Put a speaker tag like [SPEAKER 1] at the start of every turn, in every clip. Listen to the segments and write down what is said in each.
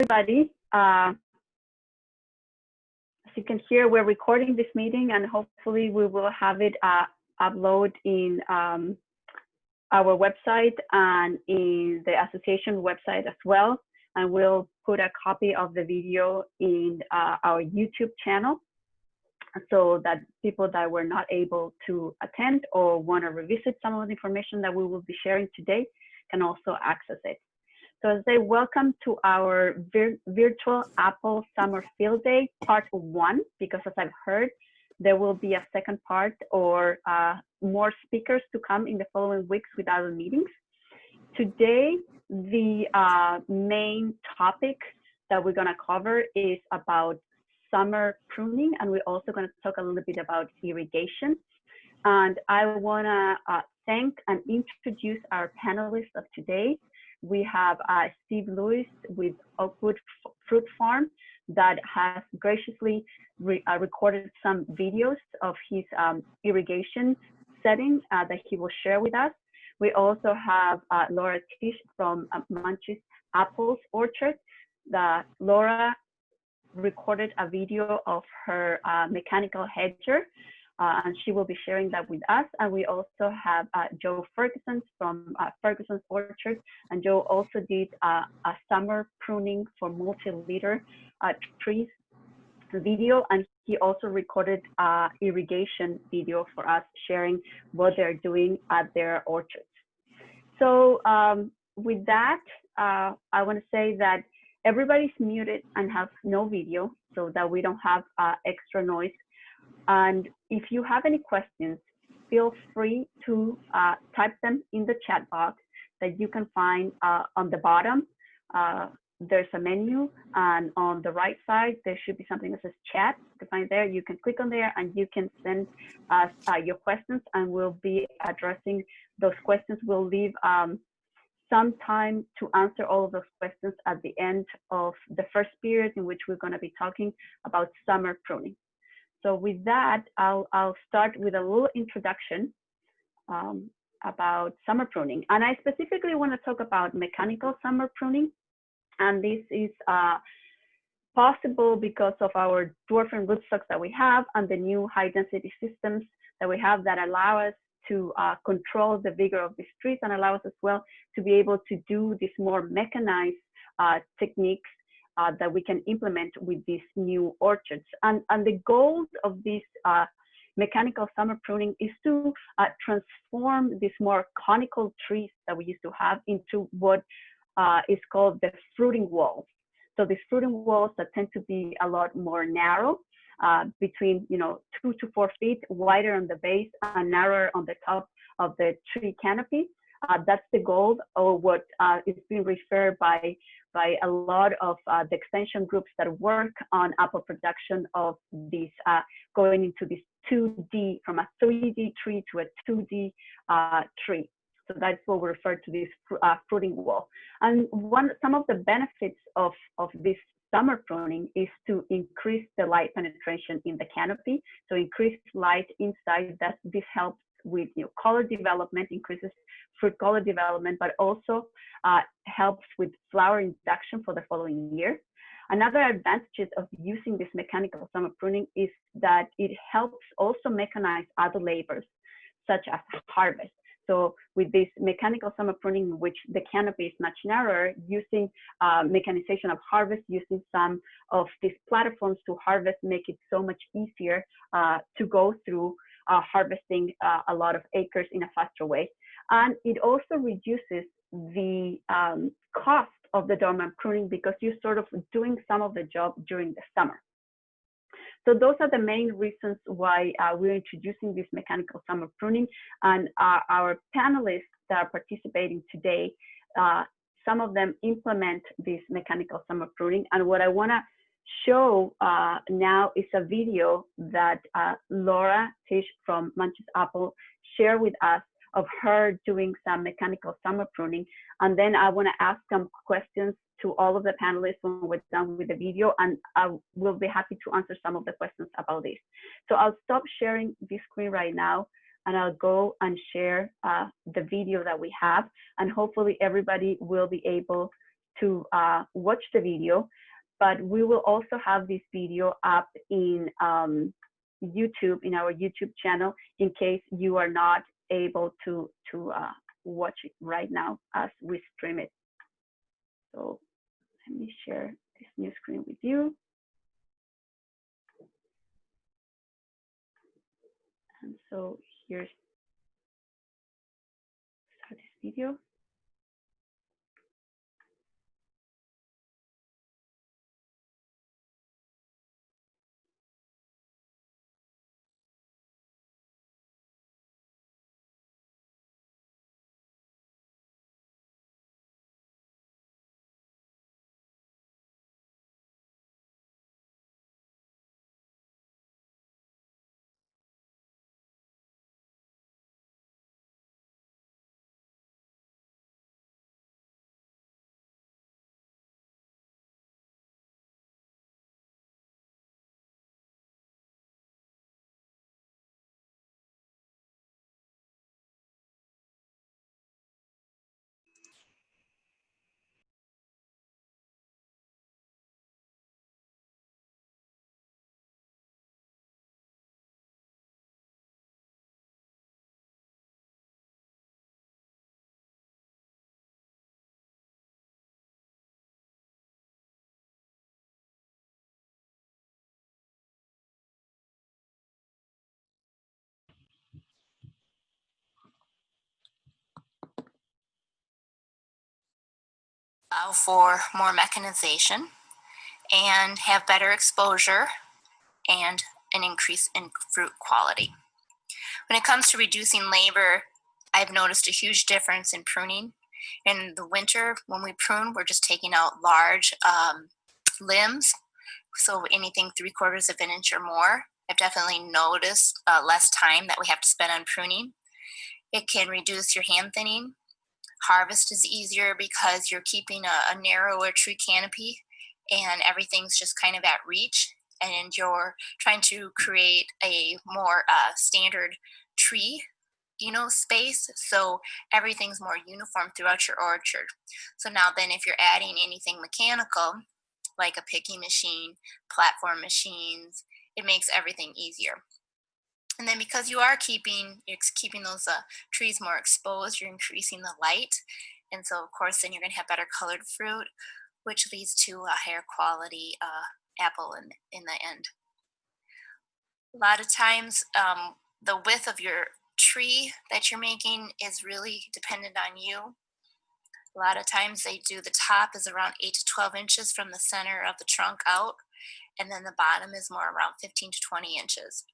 [SPEAKER 1] everybody. Uh, as you can hear, we're recording this meeting and hopefully we will have it uh, upload in um, our website and in the association website as well. And we'll put a copy of the video in uh, our YouTube channel so that people that were not able to attend or want to revisit some of the information that we will be sharing today can also access it. Say welcome to our vir virtual Apple Summer Field Day part one, because as I've heard, there will be a second part or uh, more speakers to come in the following weeks with other meetings. Today, the uh, main topic that we're gonna cover is about summer pruning, and we're also gonna talk a little bit about irrigation. And I wanna uh, thank and introduce our panelists of today. We have uh, Steve Lewis with Oakwood Fruit Farm that has graciously re uh, recorded some videos of his um, irrigation setting uh, that he will share with us. We also have uh, Laura Tish from uh, Munchies Apples Orchard. The, Laura recorded a video of her uh, mechanical hedger uh, and she will be sharing that with us. And we also have uh, Joe Ferguson from uh, Ferguson's Orchard, and Joe also did uh, a summer pruning for multi-leader uh, trees video, and he also recorded uh, irrigation video for us, sharing what they're doing at their orchards. So um, with that, I want to say that everybody's muted and have no video so that we don't have extra noise and if you have any questions, feel free to uh, type them in the chat box that you can find uh, on the bottom. Uh, there's a menu and on the right side, there should be something that says chat. To find there, you can click on there and you can send us uh, your questions and we'll be addressing those questions. We'll leave um, some time to answer all of those questions at the end of the first period in which we're gonna be talking about summer pruning. So with that, I'll, I'll start with a little introduction um, about summer pruning. And I specifically want to talk about mechanical summer pruning. And this is uh, possible because of our dwarfing rootstocks that we have and the new high density systems that we have that allow us to uh, control the vigor of these trees and allow us as well to be able to do these more mechanized uh, techniques uh, that we can implement with these new orchards. And, and the goal of this uh, mechanical summer pruning is to uh, transform these more conical trees that we used to have into what uh, is called the fruiting walls. So these fruiting walls that tend to be a lot more narrow, uh, between you know two to four feet, wider on the base and narrower on the top of the tree canopy. Uh, that's the goal, or what uh, is being referred by by a lot of uh, the extension groups that work on apple production of these uh, going into this 2D from a 3D tree to a 2D uh, tree. So that's what we refer to this uh, fruiting wall. And one some of the benefits of, of this summer pruning is to increase the light penetration in the canopy. So increase light inside that this helps with you know, color development, increases fruit color development, but also uh, helps with flower induction for the following year. Another advantage of using this mechanical summer pruning is that it helps also mechanize other labors, such as harvest. So with this mechanical summer pruning, which the canopy is much narrower, using uh, mechanization of harvest, using some of these platforms to harvest, make it so much easier uh, to go through uh, harvesting uh, a lot of acres in a faster way. And it also reduces the um, cost of the dormant pruning because you're sort of doing some of the job during the summer. So those are the main reasons why uh, we're introducing this mechanical summer pruning. And uh, our panelists that are participating today, uh, some of them implement this mechanical summer pruning. And what I wanna show uh, now is a video that uh, Laura Tish from Manchester Apple shared with us of her doing some mechanical summer pruning. And then I want to ask some questions to all of the panelists when we're done with the video, and I will be happy to answer some of the questions about this. So I'll stop sharing this screen right now, and I'll go and share uh, the video that we have, and hopefully everybody will be able to uh, watch the video, but we will also have this video up in um, YouTube, in our YouTube channel, in case you are not able to, to uh, watch it right now as we stream it. So let me share this new screen with you. And so here's start this video.
[SPEAKER 2] Allow for more mechanization and have better exposure and an increase in fruit quality. When it comes to reducing labor, I've noticed a huge difference in pruning. In the winter, when we prune, we're just taking out large um, limbs, so anything three quarters of an inch or more. I've definitely noticed uh, less time that we have to spend on pruning. It can reduce your hand thinning Harvest is easier because you're keeping a, a narrower tree canopy and everything's just kind of at reach and you're trying to create a more uh, standard tree you know space so everything's more uniform throughout your orchard. So now then if you're adding anything mechanical like a picking machine platform machines it makes everything easier and then because you are keeping, you're keeping those uh, trees more exposed, you're increasing the light. And so of course, then you're gonna have better colored fruit, which leads to a higher quality uh, apple in, in the end. A lot of times, um, the width of your tree that you're making is really dependent on you. A lot of times they do the top is around 8 to 12 inches from the center of the trunk out, and then the bottom is more around 15 to 20 inches.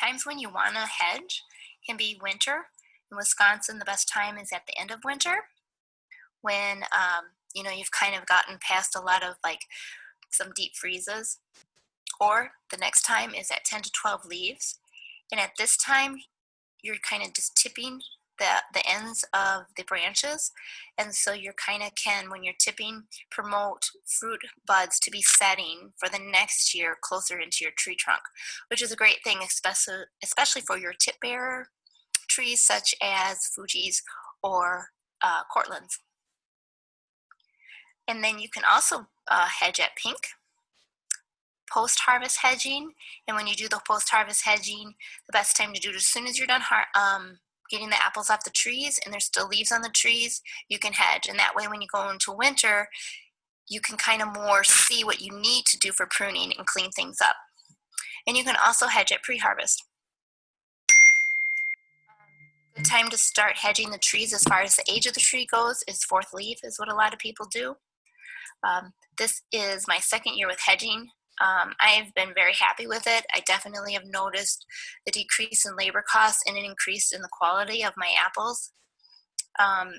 [SPEAKER 2] Times when you want to hedge can be winter. In Wisconsin, the best time is at the end of winter when um, you know you've kind of gotten past a lot of like some deep freezes. Or the next time is at 10 to 12 leaves. And at this time, you're kind of just tipping the, the ends of the branches. And so you're kind of can, when you're tipping, promote fruit buds to be setting for the next year closer into your tree trunk, which is a great thing, especially, especially for your tip bearer trees such as Fuji's or uh, Cortland's. And then you can also uh, hedge at pink post-harvest hedging. And when you do the post-harvest hedging, the best time to do it as soon as you're done um, getting the apples off the trees and there's still leaves on the trees, you can hedge. And that way when you go into winter, you can kind of more see what you need to do for pruning and clean things up. And you can also hedge at pre-harvest. The time to start hedging the trees as far as the age of the tree goes is fourth leaf is what a lot of people do. Um, this is my second year with hedging. Um, I've been very happy with it. I definitely have noticed the decrease in labor costs and an increase in the quality of my apples. Um,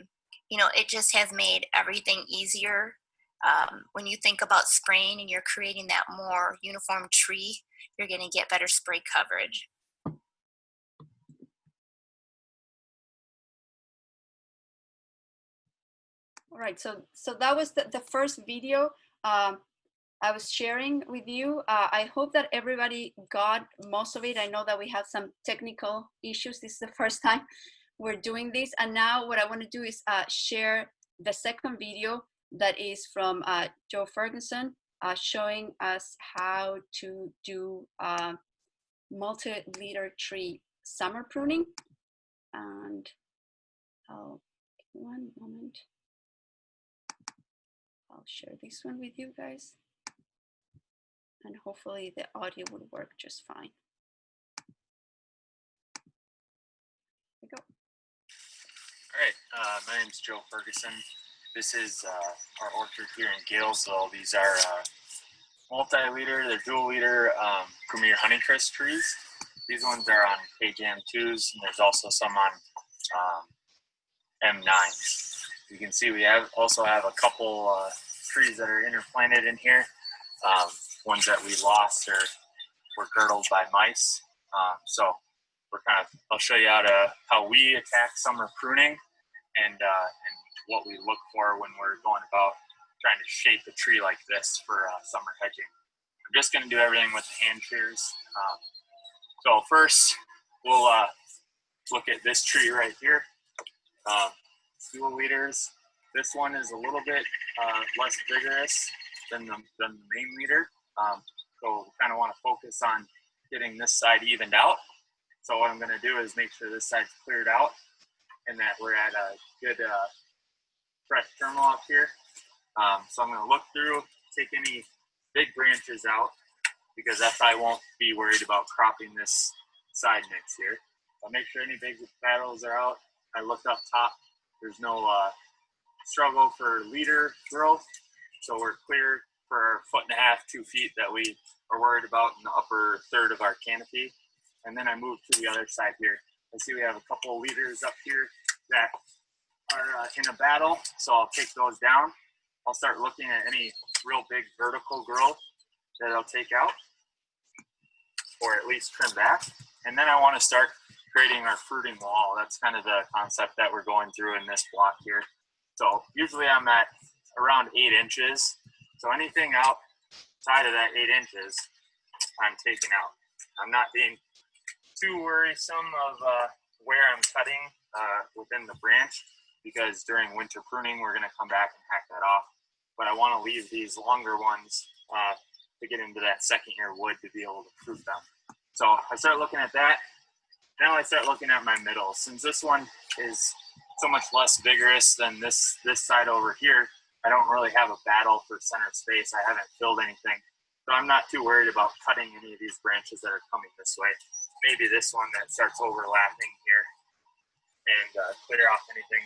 [SPEAKER 2] you know, it just has made everything easier. Um, when you think about spraying and you're creating that more uniform tree, you're going to get better spray coverage.
[SPEAKER 3] All right, so so that was the, the first video. Um, I was sharing with you. Uh, I hope that everybody got most of it. I know that we have some technical issues. This is the first time we're doing this. And now what I want to do is uh, share the second video
[SPEAKER 1] that is from uh, Joe Ferguson, uh, showing us how to do uh, multi-leader tree summer pruning. And I'll, one moment. I'll share this one with you guys. And hopefully the audio will work just fine. There we go.
[SPEAKER 4] All right, uh, my is Joe Ferguson. This is uh, our orchard here in Galesville. These are uh, multi-leader, they're dual-leader um, Premier Honeycrisp trees. These ones are on KJM 2s, and there's also some on um, M9s. You can see we have also have a couple uh, trees that are interplanted in here. Um, ones that we lost or were girdled by mice. Um, so we're kind of, I'll show you how to, how we attack summer pruning and, uh, and what we look for when we're going about trying to shape a tree like this for uh, summer hedging. I'm just going to do everything with the hand shears. Um, so first, we'll uh, look at this tree right here. Um, leaders. This one is a little bit uh, less vigorous than the, than the main leader. Um, so kind of want to focus on getting this side evened out. So what I'm going to do is make sure this side's cleared out and that we're at a good uh, fresh terminal up here. Um, so I'm going to look through, take any big branches out because that's I won't be worried about cropping this side mix here. I'll make sure any big battles are out. I looked up top. There's no uh, struggle for leader growth. So we're clear for a foot and a half, two feet that we are worried about in the upper third of our canopy. And then I move to the other side here. I see we have a couple of leaders up here that are uh, in a battle. So I'll take those down. I'll start looking at any real big vertical growth that I'll take out or at least trim back. And then I want to start creating our fruiting wall. That's kind of the concept that we're going through in this block here. So usually I'm at around eight inches. So anything outside of that eight inches, I'm taking out. I'm not being too worrisome of uh, where I'm cutting uh, within the branch because during winter pruning, we're gonna come back and hack that off. But I wanna leave these longer ones uh, to get into that second year wood to be able to prune them. So I start looking at that. Now I start looking at my middle. Since this one is so much less vigorous than this, this side over here, I don't really have a battle for center space. I haven't filled anything. So I'm not too worried about cutting any of these branches that are coming this way. Maybe this one that starts overlapping here and uh, clear off anything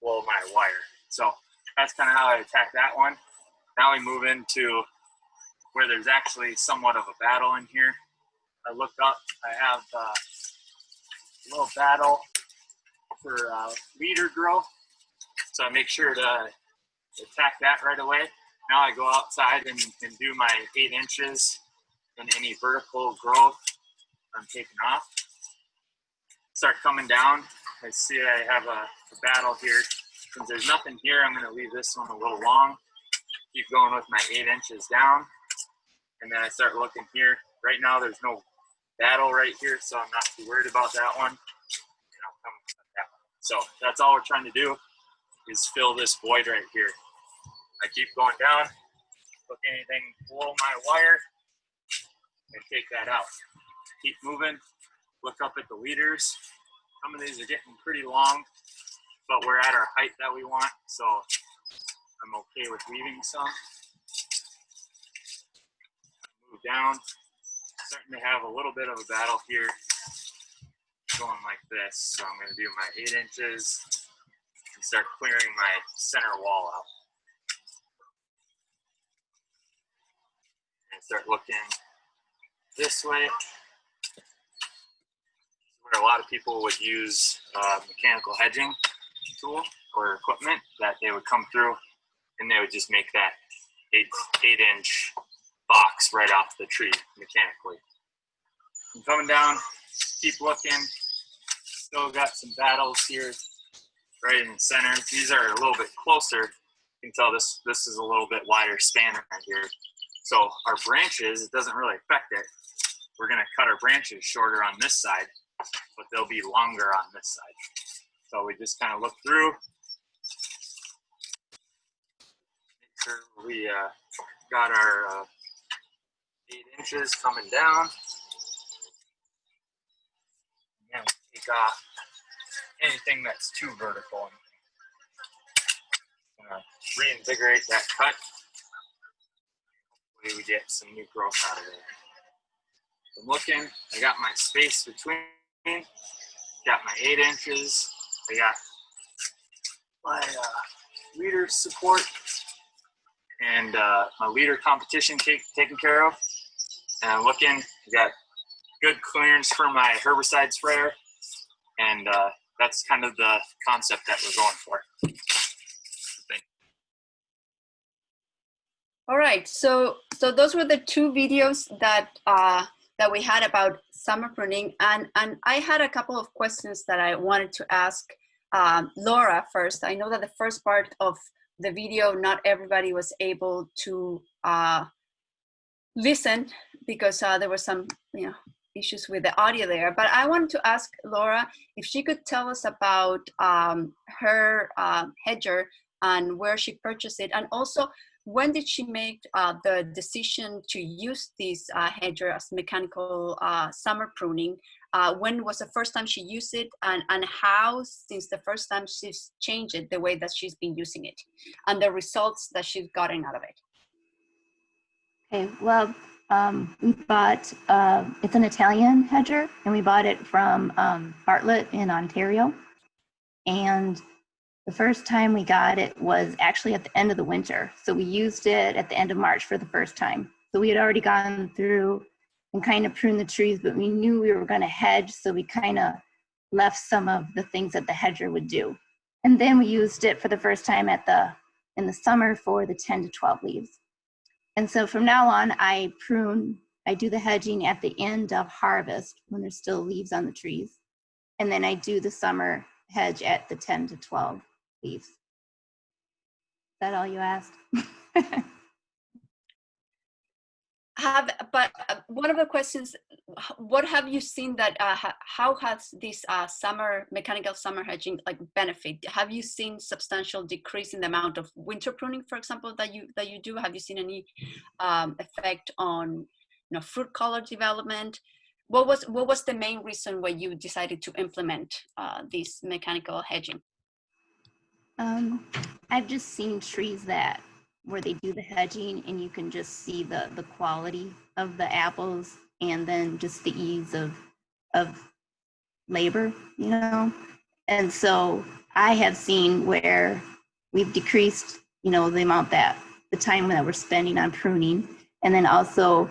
[SPEAKER 4] below my wire. So that's kind of how I attack that one. Now we move into where there's actually somewhat of a battle in here. I look up, I have uh, a little battle for uh, leader growth. So I make sure to attack that right away. Now I go outside and, and do my eight inches and any vertical growth I'm taking off. Start coming down. I see I have a, a battle here. Since there's nothing here, I'm gonna leave this one a little long. Keep going with my eight inches down. And then I start looking here. Right now there's no battle right here, so I'm not too worried about that one. So that's all we're trying to do is fill this void right here. I keep going down, look anything below my wire, and take that out. Keep moving, look up at the leaders. Some of these are getting pretty long, but we're at our height that we want, so I'm okay with leaving some. Move down, starting to have a little bit of a battle here, going like this. So I'm gonna do my eight inches and start clearing my center wall out. And start looking this way. Where a lot of people would use uh, mechanical hedging tool or equipment that they would come through and they would just make that eight, eight inch box right off the tree mechanically. I'm coming down, keep looking, still got some battles here right in the center. These are a little bit closer. You can tell this, this is a little bit wider span right here. So our branches, it doesn't really affect it. We're gonna cut our branches shorter on this side, but they'll be longer on this side. So we just kind of look through. make sure we uh, got our uh, eight inches coming down. And then we take off anything that's too vertical. Reinvigorate that cut. Hopefully we get some new growth out of it. I'm looking, I got my space between, got my eight inches, I got my uh, leader support and uh, my leader competition take, taken care of. And I'm looking, I got good clearance for my herbicide sprayer. And uh, that's kind of the concept that we're going for.
[SPEAKER 1] All right, so so those were the two videos that uh, that we had about summer pruning, and and I had a couple of questions that I wanted to ask um, Laura first. I know that the first part of the video, not everybody was able to uh, listen because uh, there were some you know issues with the audio there. But I wanted to ask Laura if she could tell us about um, her uh, hedger and where she purchased it, and also when did she make uh, the decision to use this uh, hedger as mechanical uh, summer pruning? Uh, when was the first time she used it and, and how, since the first time she's changed it, the way that she's been using it and the results that she's gotten out of it?
[SPEAKER 2] Okay, well, um, we bought, uh, it's an Italian hedger and we bought it from um, Bartlett in Ontario. And the first time we got it was actually at the end of the winter. So we used it at the end of March for the first time. So we had already gone through and kind of pruned the trees, but we knew we were going to hedge. So we kind of left some of the things that the hedger would do. And then we used it for the first time at the in the summer for the 10 to 12 leaves. And so from now on, I prune, I do the hedging at the end of harvest when there's still leaves on the trees. And then I do the summer hedge at the 10 to 12 leaves. Is that all you asked?
[SPEAKER 1] have but uh, one of the questions what have you seen that uh, how has this uh, summer mechanical summer hedging like benefit have you seen substantial decrease in the amount of winter pruning for example that you that you do have you seen any um, effect on you know fruit color development what was what was the main reason why you decided to implement uh, this mechanical hedging
[SPEAKER 2] um, I've just seen trees that where they do the hedging and you can just see the the quality of the apples and then just the ease of of labor, you know. And so I have seen where we've decreased, you know, the amount that the time that we're spending on pruning and then also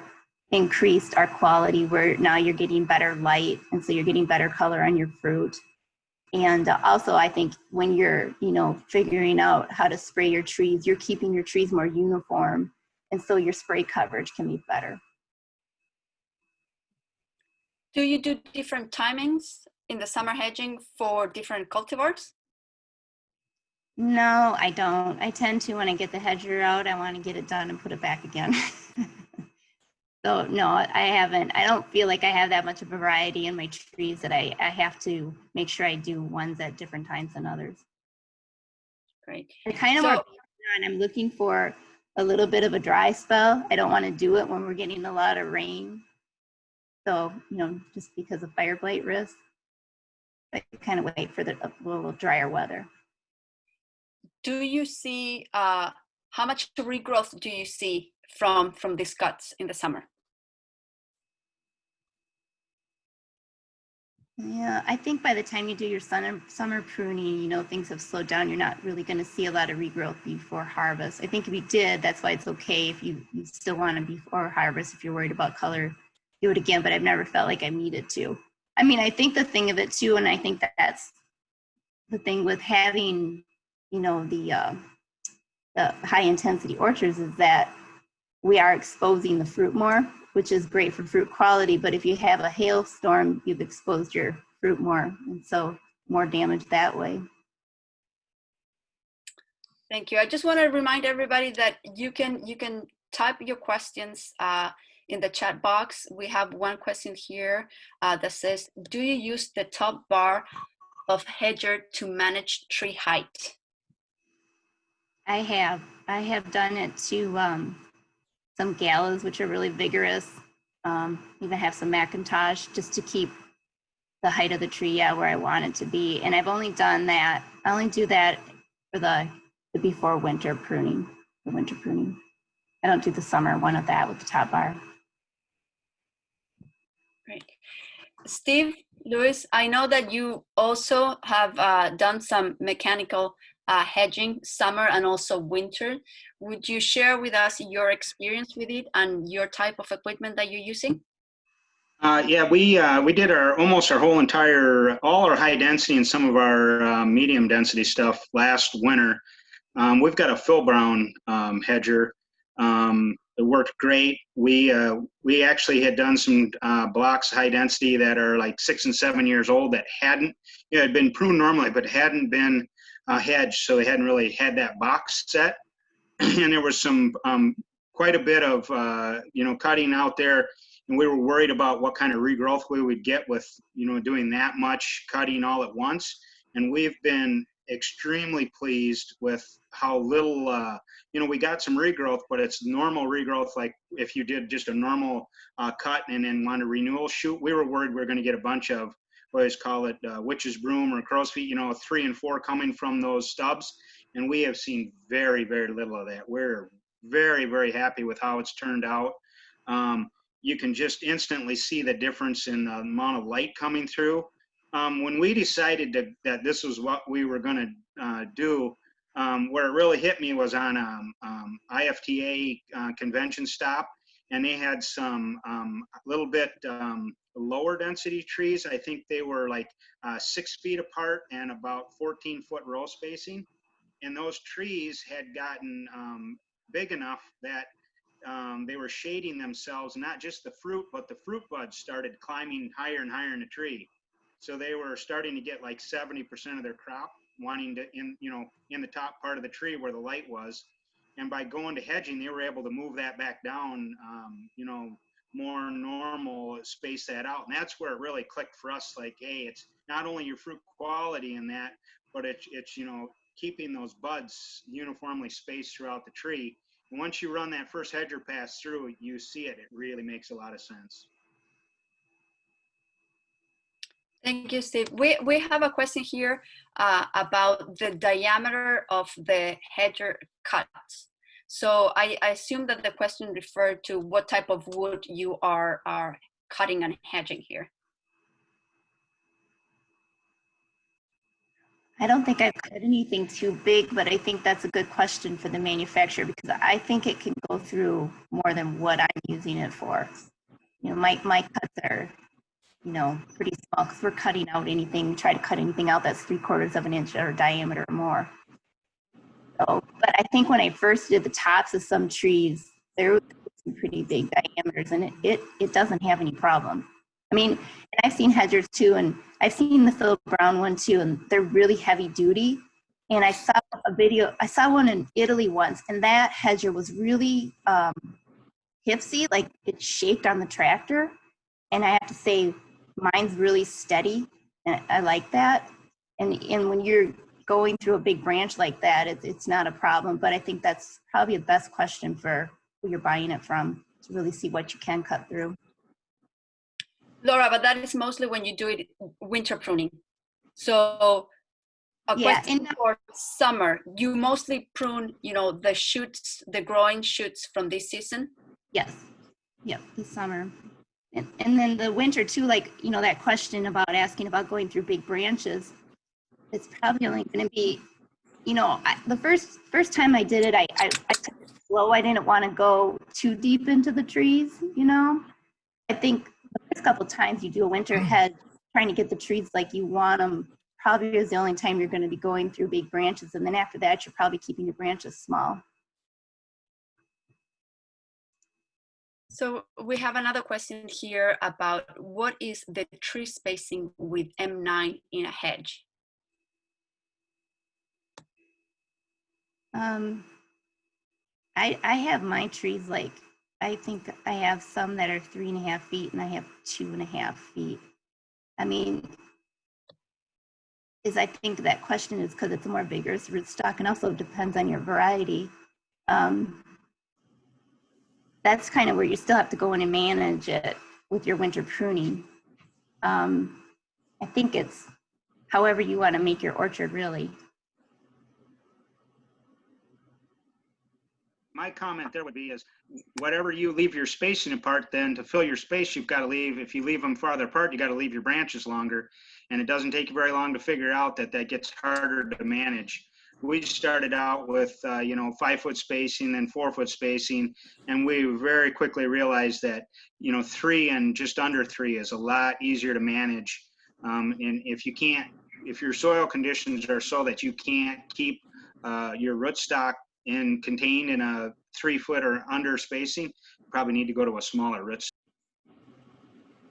[SPEAKER 2] increased our quality where now you're getting better light and so you're getting better color on your fruit and also i think when you're you know figuring out how to spray your trees you're keeping your trees more uniform and so your spray coverage can be better.
[SPEAKER 1] Do you do different timings in the summer hedging for different cultivars?
[SPEAKER 2] No i don't. I tend to when i get the hedger out i want to get it done and put it back again So no, I haven't. I don't feel like I have that much of a variety in my trees that I, I have to make sure I do ones at different times than others.
[SPEAKER 1] Great.
[SPEAKER 2] I kind of
[SPEAKER 1] So-
[SPEAKER 2] on, I'm looking for a little bit of a dry spell. I don't want to do it when we're getting a lot of rain. So, you know, just because of fire blight risk. I kind of wait for the a little drier weather.
[SPEAKER 1] Do you see uh, how much regrowth do you see from from these cuts in the summer?
[SPEAKER 2] Yeah, I think by the time you do your summer, summer pruning, you know, things have slowed down. You're not really going to see a lot of regrowth before harvest. I think if you did, that's why it's okay if you, you still want to before harvest, if you're worried about color, do it again, but I've never felt like I needed to. I mean, I think the thing of it too, and I think that that's the thing with having, you know, the, uh, the high intensity orchards is that we are exposing the fruit more which is great for fruit quality. But if you have a hailstorm, you've exposed your fruit more, and so more damage that way.
[SPEAKER 1] Thank you. I just want to remind everybody that you can you can type your questions uh, in the chat box. We have one question here uh, that says, "Do you use the top bar of hedger to manage tree height?"
[SPEAKER 2] I have, I have done it to um, some galas, which are really vigorous. Um, even have some McIntosh just to keep the height of the tree yeah, where I want it to be. And I've only done that, I only do that for the, the before winter pruning, the winter pruning. I don't do the summer one of that with the top bar.
[SPEAKER 1] Great. Steve, Lewis, I know that you also have uh, done some mechanical uh, hedging summer and also winter. Would you share with us your experience with it and your type of equipment that you're using?
[SPEAKER 5] Uh, yeah, we uh, we did our almost our whole entire all our high density and some of our uh, medium density stuff last winter. Um, we've got a Phil Brown um, hedger. Um, it worked great. We uh, we actually had done some uh, blocks high density that are like six and seven years old that hadn't you know, had been pruned normally, but hadn't been uh, hedge, so they hadn't really had that box set. and there was some um, quite a bit of you know cutting out there and we were worried about what kind of regrowth we would get with you know doing that much cutting all at once and we've been extremely pleased with how little uh, you know we got some regrowth but it's normal regrowth like if you did just a normal uh, cut and then want a renewal shoot we were worried we were going to get a bunch of always call it uh, witch's broom or crow's feet you know three and four coming from those stubs. And we have seen very very little of that. We're very very happy with how it's turned out. Um, you can just instantly see the difference in the amount of light coming through. Um, when we decided to, that this was what we were going to uh, do, um, where it really hit me was on um, um IFTA uh, convention stop, and they had some a um, little bit um, lower density trees. I think they were like uh, six feet apart and about 14 foot row spacing. And those trees had gotten big enough that um, they were shading themselves, not just the fruit, but the fruit buds started climbing higher and higher in the tree. So they were starting to get like 70% of their crop wanting to in, you know, in the top part of the tree where the light was. And by going to hedging, they were able to move that back down, um, you know, more normal, space that out. And that's where it really clicked for us. Like, hey, it's not only your fruit quality in that, but it's, it's, you know, keeping those buds uniformly spaced throughout the tree And once you run that first hedger pass through, you see it. It really makes a lot of sense.
[SPEAKER 1] Thank you, Steve. We, we have a question here uh, about the diameter of the hedger cuts. So I, I, assume that the question referred to what type of wood you are, are cutting and hedging here.
[SPEAKER 2] I don't think I've cut anything too big, but I think that's a good question for the manufacturer because I think it can go through more than what I'm using it for. You know, my, my cuts are, you know, pretty small because we're cutting out anything, try to cut anything out that's three quarters of an inch or diameter or more. So, but I think when I first did the tops of some trees, there were some pretty big diameters and it, it, it doesn't have any problem. I mean, and I've seen hedgers too, and I've seen the Phil Brown one too, and they're really heavy duty. And I saw a video, I saw one in Italy once, and that hedger was really um, hipsy, like it's shaped on the tractor. And I have to say, mine's really steady, and I like that. And, and when you're going through a big branch like that, it, it's not a problem. But I think that's probably the best question for who you're buying it from to really see what you can cut through.
[SPEAKER 1] Laura, but that is mostly when you do it winter pruning. So a
[SPEAKER 2] Yeah,
[SPEAKER 1] question for summer, you mostly prune, you know, the shoots, the growing shoots from this season?
[SPEAKER 2] Yes. Yep, this summer. And, and then the winter too, like, you know, that question about asking about going through big branches. It's probably only gonna be, you know, I, the first, first time I did it, I, I, I took it slow. I didn't want to go too deep into the trees, you know? I think the first couple times you do a winter mm. hedge, trying to get the trees like you want them, probably is the only time you're gonna be going through big branches. And then after that, you're probably keeping your branches small.
[SPEAKER 1] So we have another question here about what is the tree spacing with M9 in a hedge?
[SPEAKER 2] Um, I, I have my trees like, I think I have some that are three and a half feet and I have two and a half feet. I mean, is I think that question is because it's a more vigorous rootstock and also depends on your variety. um, that's kind of where you still have to go in and manage it with your winter pruning. Um, I think it's however you want to make your orchard really.
[SPEAKER 5] My comment there would be is whatever you leave your spacing apart, then to fill your space, you've got to leave, if you leave them farther apart, you got to leave your branches longer. And it doesn't take you very long to figure out that that gets harder to manage. We started out with, uh, you know, five foot spacing, and four foot spacing. And we very quickly realized that, you know, three and just under three is a lot easier to manage. Um, and if you can't, if your soil conditions are so that you can't keep uh, your rootstock in contained in a three foot or under spacing, probably need to go to a smaller root.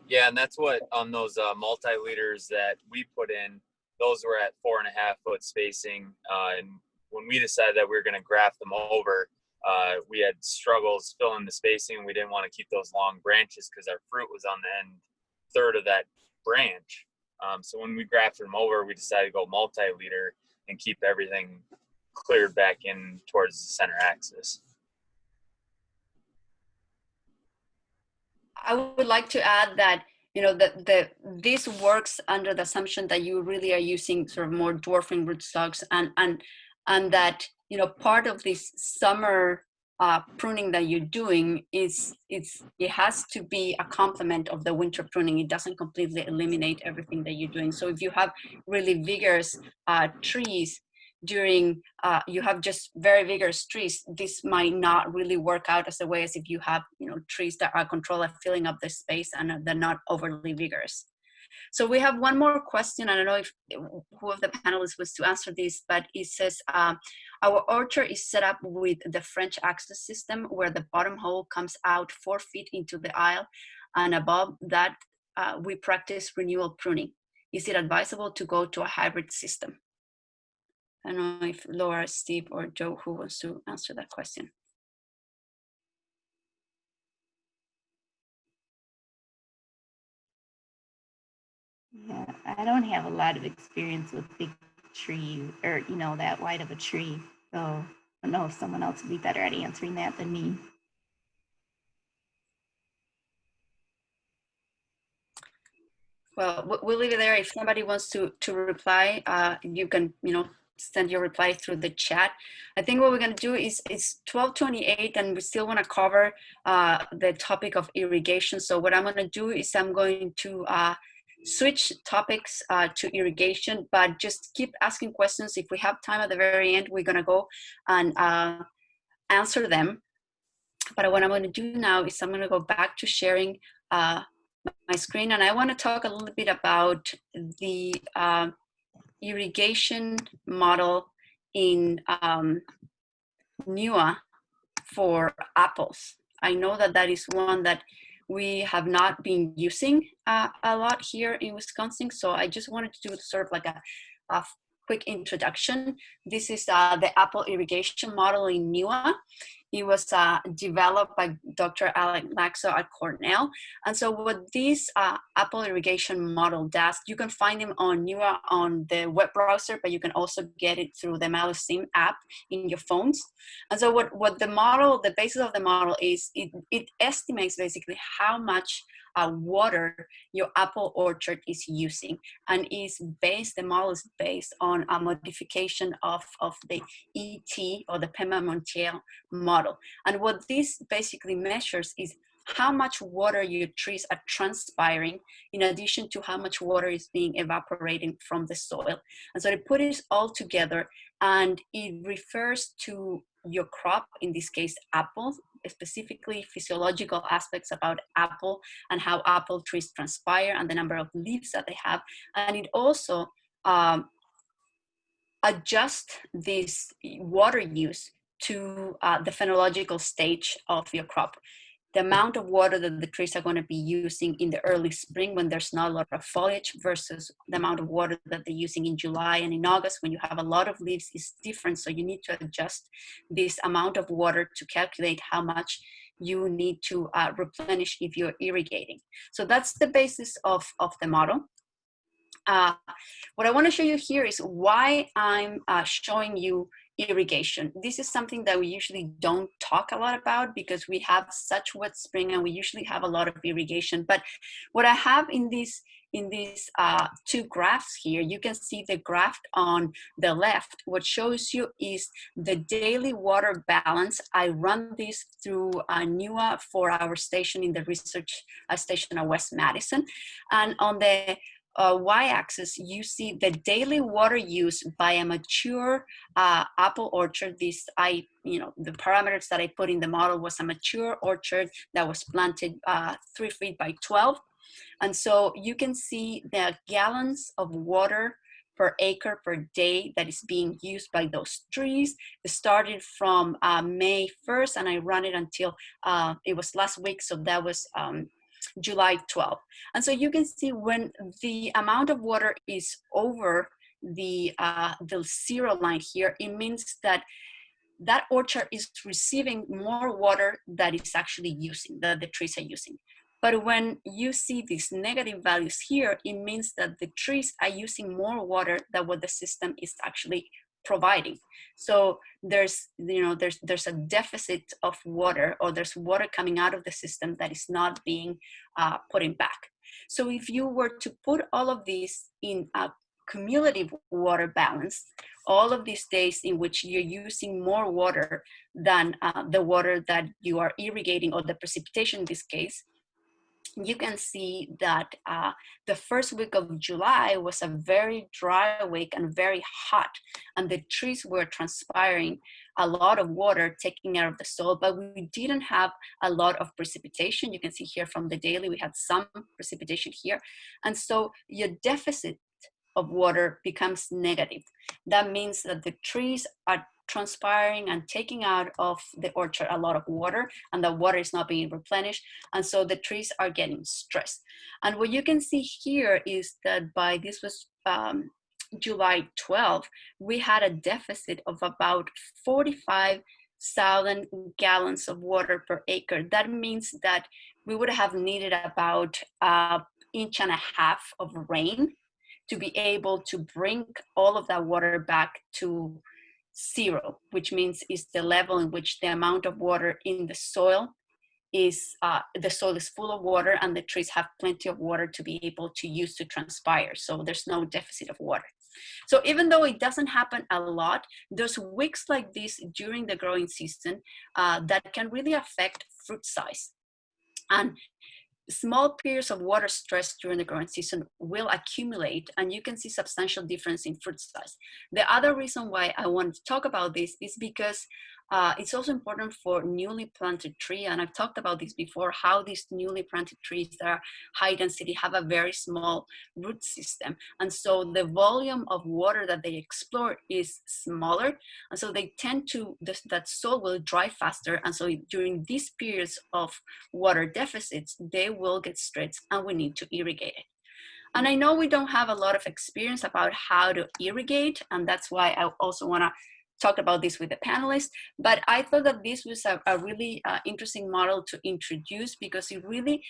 [SPEAKER 4] Yeah, and that's what on those uh, multi leaders that we put in, those were at four and a half foot spacing. Uh, and when we decided that we were going to graft them over, uh, we had struggles filling the spacing. We didn't want to keep those long branches because our fruit was on the end third of that branch. Um, so when we grafted them over, we decided to go multi leader and keep everything cleared back in towards the center axis.
[SPEAKER 1] I would like to add that you know that the this works under the assumption that you really are using sort of more dwarfing rootstocks and and and that you know part of this summer uh, pruning that you're doing is it's it has to be a complement of the winter pruning. It doesn't completely eliminate everything that you're doing. So if you have really vigorous uh, trees during uh, you have just very vigorous trees, this might not really work out as a way as if you have you know trees that are controlled at filling up the space and they're not overly vigorous. So we have one more question. I don't know if who of the panelists was to answer this, but it says, uh, our orchard is set up with the French axis system where the bottom hole comes out four feet into the aisle and above that uh, we practice renewal pruning. Is it advisable to go to a hybrid system? I don't know if Laura, Steve, or Joe who wants to answer that question.
[SPEAKER 2] Yeah, I don't have a lot of experience with big tree or, you know, that wide of a tree. So I don't know if someone else would be better at answering that than me.
[SPEAKER 1] Well, we'll leave it there. If somebody wants to to reply, uh, you can, you know, send your reply through the chat. I think what we're going to do is it's 1228 and we still want to cover uh, the topic of irrigation. So what I'm going to do is I'm going to uh, switch topics uh, to irrigation, but just keep asking questions. If we have time at the very end, we're gonna go and uh, answer them. But what I'm gonna do now is I'm gonna go back to sharing uh, my screen and I wanna talk a little bit about the uh, irrigation model in um, NEWA for apples. I know that that is one that we have not been using uh, a lot here in Wisconsin. So I just wanted to do sort of like a, a quick introduction. This is uh, the apple irrigation model in NEWA. It was uh, developed by Dr. Alec Lakso at Cornell. And so what this uh, Apple irrigation model does, you can find them on NEWA on the web browser, but you can also get it through the MalusSim app in your phones. And so what, what the model, the basis of the model is, it, it estimates basically how much uh, water your apple orchard is using and is based, the model is based on a modification of, of the ET or the Penman-Monteith model. And what this basically measures is how much water your trees are transpiring in addition to how much water is being evaporating from the soil. And so they put it all together and it refers to your crop, in this case, apples, specifically physiological aspects about apple and how apple trees transpire and the number of leaves that they have. And it also um, adjust this water use to uh, the phenological stage of your crop the amount of water that the trees are going to be using in the early spring when there's not a lot of foliage versus the amount of water that they're using in July and in August when you have a lot of leaves is different. So you need to adjust this amount of water to calculate how much you need to uh, replenish if you're irrigating. So that's the basis of, of the model. Uh, what I want to show you here is why I'm uh, showing you irrigation. This is something that we usually don't talk a lot about because we have such wet spring and we usually have a lot of irrigation. But what I have in this in these uh, two graphs here, you can see the graph on the left. What shows you is the daily water balance. I run this through uh, NEWA for our station in the research uh, station at West Madison. And on the uh, y-axis, you see the daily water use by a mature uh, apple orchard. This, I, you know, the parameters that I put in the model was a mature orchard that was planted uh, three feet by 12. And so you can see the gallons of water per acre per day that is being used by those trees. It started from uh, May 1st and I run it until uh, it was last week. So that was um, July 12th. And so you can see when the amount of water is over the, uh, the zero line here, it means that that orchard is receiving more water that it's actually using, that the trees are using. But when you see these negative values here, it means that the trees are using more water than what the system is actually providing. So there's, you know, there's, there's a deficit of water or there's water coming out of the system that is not being uh, put in back. So if you were to put all of these in a cumulative water balance, all of these days in which you're using more water than uh, the water that you are irrigating or the precipitation in this case, you can see that uh, the first week of July was a very dry week and very hot, and the trees were transpiring a lot of water taking out of the soil, but we didn't have a lot of precipitation. You can see here from the daily, we had some precipitation here. And so your deficit of water becomes negative. That means that the trees are transpiring and taking out of the orchard a lot of water and the water is not being replenished and so the trees are getting stressed and what you can see here is that by this was um, July 12 we had a deficit of about 45,000 gallons of water per acre that means that we would have needed about an inch and a half of rain to be able to bring all of that water back to zero, which means is the level in which the amount of water in the soil is, uh, the soil is full of water and the trees have plenty of water to be able to use to transpire. So there's no deficit of water. So even though it doesn't happen a lot, there's weeks like this during the growing season uh, that can really affect fruit size. And small periods of water stress during the growing season will accumulate and you can see substantial difference in fruit size. The other reason why I want to talk about this is because uh, it's also important for newly planted tree, and I've talked about this before, how these newly planted trees that are high density have a very small root system. And so the volume of water that they explore is smaller. And so they tend to, that soil will dry faster. And so during these periods of water deficits, they will get stressed and we need to irrigate it. And I know we don't have a lot of experience about how to irrigate, and that's why I also wanna talked about this with the panelists, but I thought that this was a, a really uh, interesting model to introduce because it really,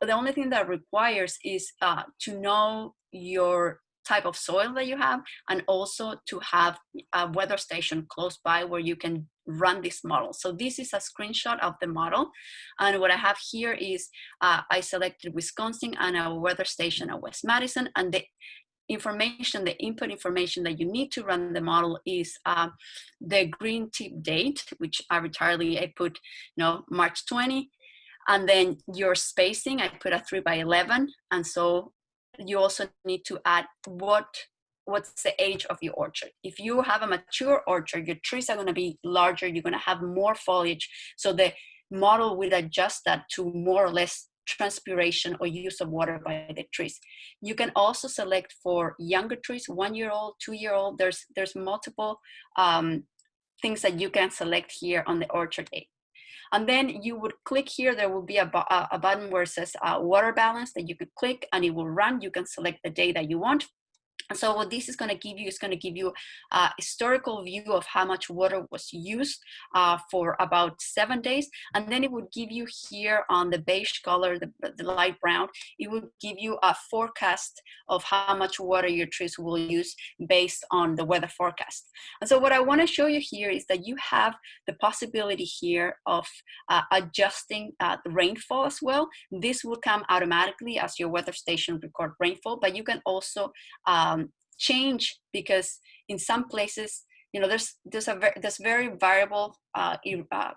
[SPEAKER 1] the only thing that requires is uh, to know your type of soil that you have and also to have a weather station close by where you can run this model. So this is a screenshot of the model. And what I have here is uh, I selected Wisconsin and a weather station at West Madison and the information, the input information that you need to run the model is uh, the green tip date, which arbitrarily I put, you know, March 20, and then your spacing, I put a three by 11. And so you also need to add what what's the age of your orchard. If you have a mature orchard, your trees are gonna be larger, you're gonna have more foliage. So the model will adjust that to more or less transpiration or use of water by the trees. You can also select for younger trees, one year old, two year old. There's, there's multiple um, things that you can select here on the orchard aid. And then you would click here, there will be a, a button where it says uh, water balance that you could click and it will run. You can select the day that you want. And so what this is going to give you is going to give you a historical view of how much water was used uh, for about seven days. And then it would give you here on the beige color, the, the light brown, it would give you a forecast of how much water your trees will use based on the weather forecast. And so what I want to show you here is that you have the possibility here of uh, adjusting uh, the rainfall as well. This will come automatically as your weather station record rainfall, but you can also um, change because in some places, you know, there's there's a there's very variable uh, uh,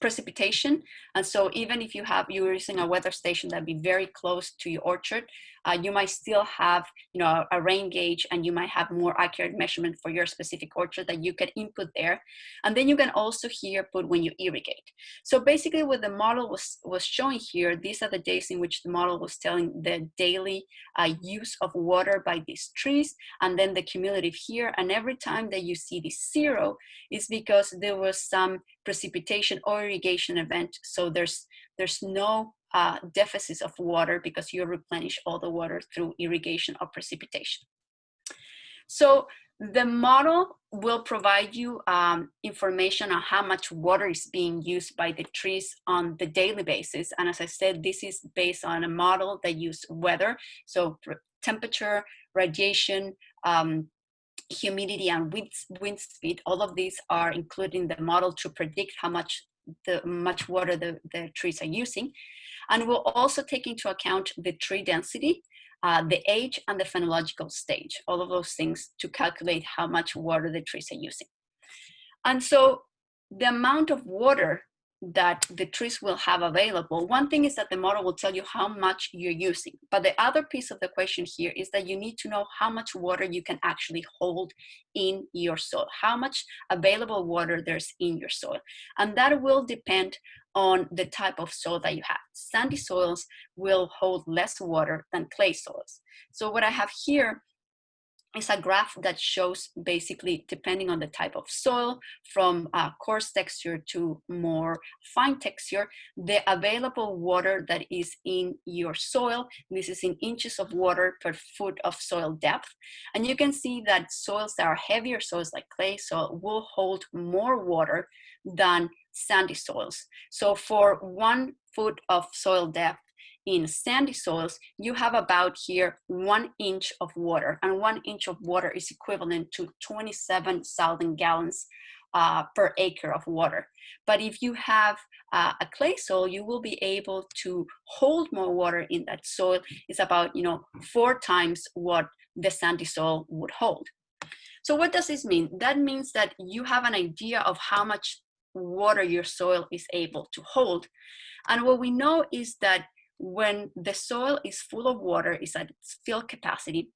[SPEAKER 1] precipitation. And so even if you have, you're using a weather station that be very close to your orchard, uh, you might still have, you know, a, rain gauge and you might have more accurate measurement for your specific orchard that you can input there. And then you can also here put when you irrigate. So basically what the model was, was showing here, these are the days in which the model was telling the daily uh, use of water by these trees and then the cumulative here. And every time that you see the zero is because there was some precipitation or irrigation event. So there's, there's no uh, deficits of water because you replenish all the water through irrigation or precipitation. So the model will provide you um, information on how much water is being used by the trees on the daily basis. And as I said, this is based on a model that uses weather. So temperature, radiation, um, humidity and wind, wind speed, all of these are included in the model to predict how much the much water the, the trees are using. And we'll also take into account the tree density, uh, the age and the phenological stage, all of those things to calculate how much water the trees are using. And so the amount of water that the trees will have available. One thing is that the model will tell you how much you're using. But the other piece of the question here is that you need to know how much water you can actually hold in your soil, how much available water there's in your soil. And that will depend on the type of soil that you have. Sandy soils will hold less water than clay soils. So what I have here is a graph that shows basically depending on the type of soil from uh, coarse texture to more fine texture the available water that is in your soil. This is in inches of water per foot of soil depth. And you can see that soils that are heavier soils like clay soil will hold more water than sandy soils. So for one foot of soil depth in sandy soils, you have about here one inch of water, and one inch of water is equivalent to 27,000 gallons uh, per acre of water. But if you have uh, a clay soil, you will be able to hold more water in that soil. It's about, you know, four times what the sandy soil would hold. So what does this mean? That means that you have an idea of how much water your soil is able to hold. And what we know is that when the soil is full of water, is at its fill capacity,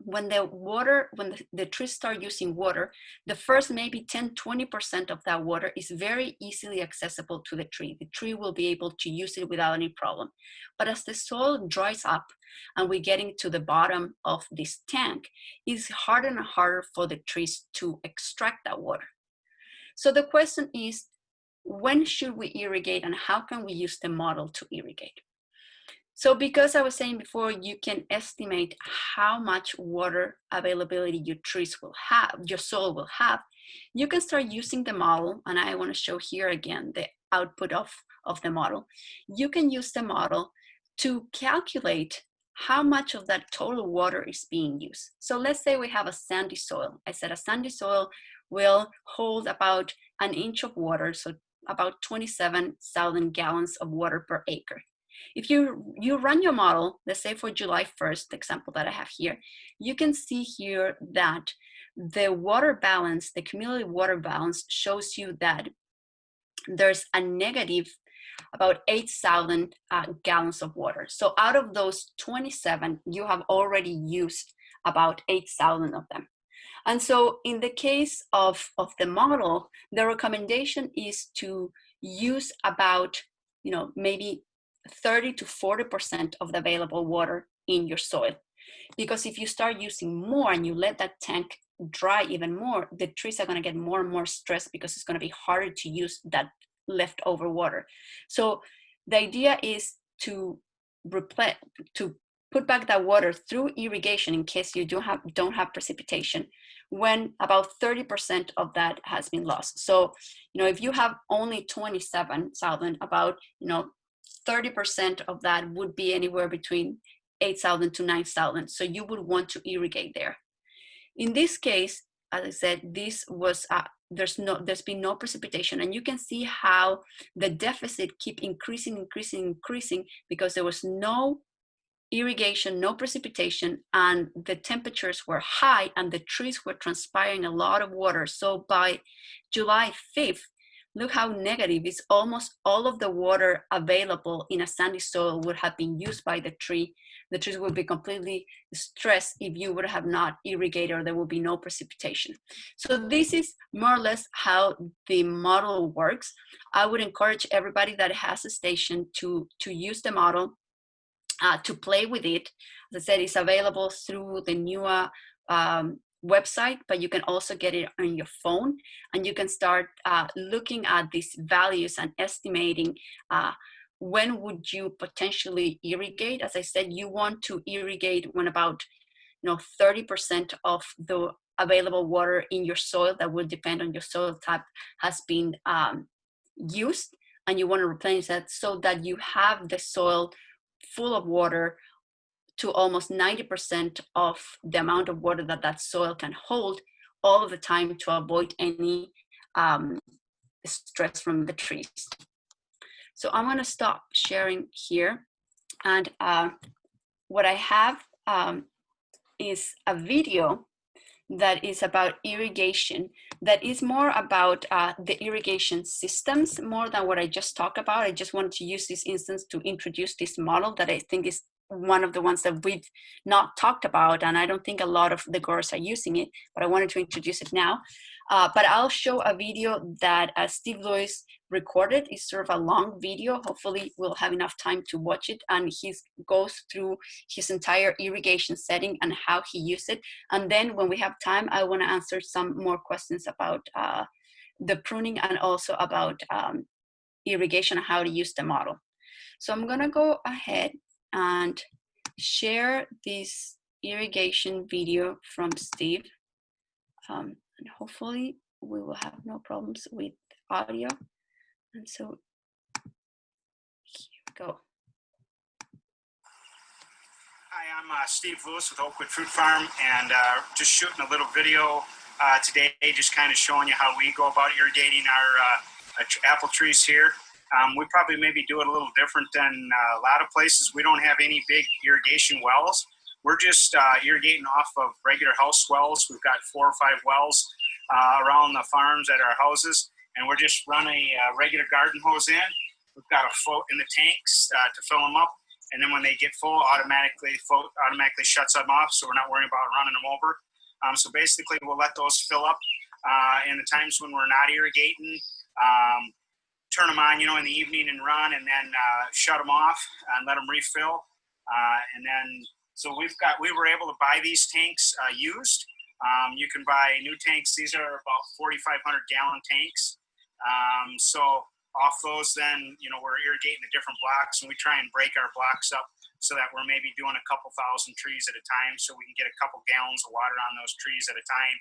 [SPEAKER 1] when the water, when the, the, trees start using water, the first maybe 10, 20% of that water is very easily accessible to the tree. The tree will be able to use it without any problem. But as the soil dries up and we're getting to the bottom of this tank, it's harder and harder for the trees to extract that water. So the question is, when should we irrigate and how can we use the model to irrigate? So because I was saying before, you can estimate how much water availability your trees will have, your soil will have, you can start using the model, and I wanna show here again the output of, of the model. You can use the model to calculate how much of that total water is being used. So let's say we have a sandy soil. I said a sandy soil will hold about an inch of water, so about 27,000 gallons of water per acre. If you, you run your model, let's say for July 1st, the example that I have here, you can see here that the water balance, the cumulative water balance shows you that there's a negative about 8,000 uh, gallons of water. So out of those 27, you have already used about 8,000 of them. And so in the case of, of the model, the recommendation is to use about, you know, maybe 30 to 40% of the available water in your soil. Because if you start using more and you let that tank dry even more, the trees are gonna get more and more stressed because it's gonna be harder to use that leftover water. So the idea is to replace, to put back that water through irrigation in case you do have, don't have precipitation when about 30% of that has been lost. So, you know, if you have only 27,000, about, you know, 30% of that would be anywhere between 8,000 to 9,000. So you would want to irrigate there. In this case, as I said, this was uh, there's no there's been no precipitation, and you can see how the deficit keep increasing, increasing, increasing because there was no irrigation, no precipitation, and the temperatures were high, and the trees were transpiring a lot of water. So by July 5th, look how negative is almost all of the water available in a sandy soil would have been used by the tree. The trees would be completely stressed if you would have not irrigated or there would be no precipitation. So this is more or less how the model works. I would encourage everybody that has a station to, to use the model, uh, to play with it. As I said, it's available through the NEWA um, website, but you can also get it on your phone and you can start uh, looking at these values and estimating uh, when would you potentially irrigate. As I said, you want to irrigate when about you know 30% of the available water in your soil that will depend on your soil type has been um, used and you want to replenish that so that you have the soil full of water to almost 90% of the amount of water that that soil can hold all of the time to avoid any um, stress from the trees. So I'm gonna stop sharing here. And uh, what I have um, is a video that is about irrigation, that is more about uh, the irrigation systems more than what I just talked about. I just wanted to use this instance to introduce this model that I think is one of the ones that we've not talked about, and I don't think a lot of the girls are using it, but I wanted to introduce it now. Uh, but I'll show a video that uh, Steve Lewis recorded. It's sort of a long video. Hopefully we'll have enough time to watch it. And he goes through his entire irrigation setting and how he used it. And then when we have time, I wanna answer some more questions about uh, the pruning and also about um, irrigation, how to use the model. So I'm gonna go ahead and share this irrigation video from Steve. Um, and hopefully we will have no problems with audio. And so here we go.
[SPEAKER 5] Hi, I'm uh, Steve Lewis with Oakwood Fruit Farm and uh, just shooting a little video uh, today, just kind of showing you how we go about irrigating our uh, apple trees here. Um, we probably maybe do it a little different than uh, a lot of places. We don't have any big irrigation wells. We're just uh, irrigating off of regular house wells. We've got four or five wells around the farms at our houses, and we're just running a regular garden hose in. We've got a float in the tanks uh, to fill them up, and then when they get full, automatically float automatically shuts them off, so we're not worrying about running them over. Um, so basically, we'll let those fill up uh, in the times when we're not irrigating. Um, turn them on, you know, in the evening and run, and then uh, shut them off and let them refill. Uh, and then, so we've got, we were able to buy these tanks uh, used. Um, you can buy new tanks. These are about 4,500 gallon tanks. Um, so off those, then, you know, we're irrigating the different blocks and we try and break our blocks up so that we're maybe doing a couple thousand trees at a time so we can get a couple gallons of water on those trees at a time.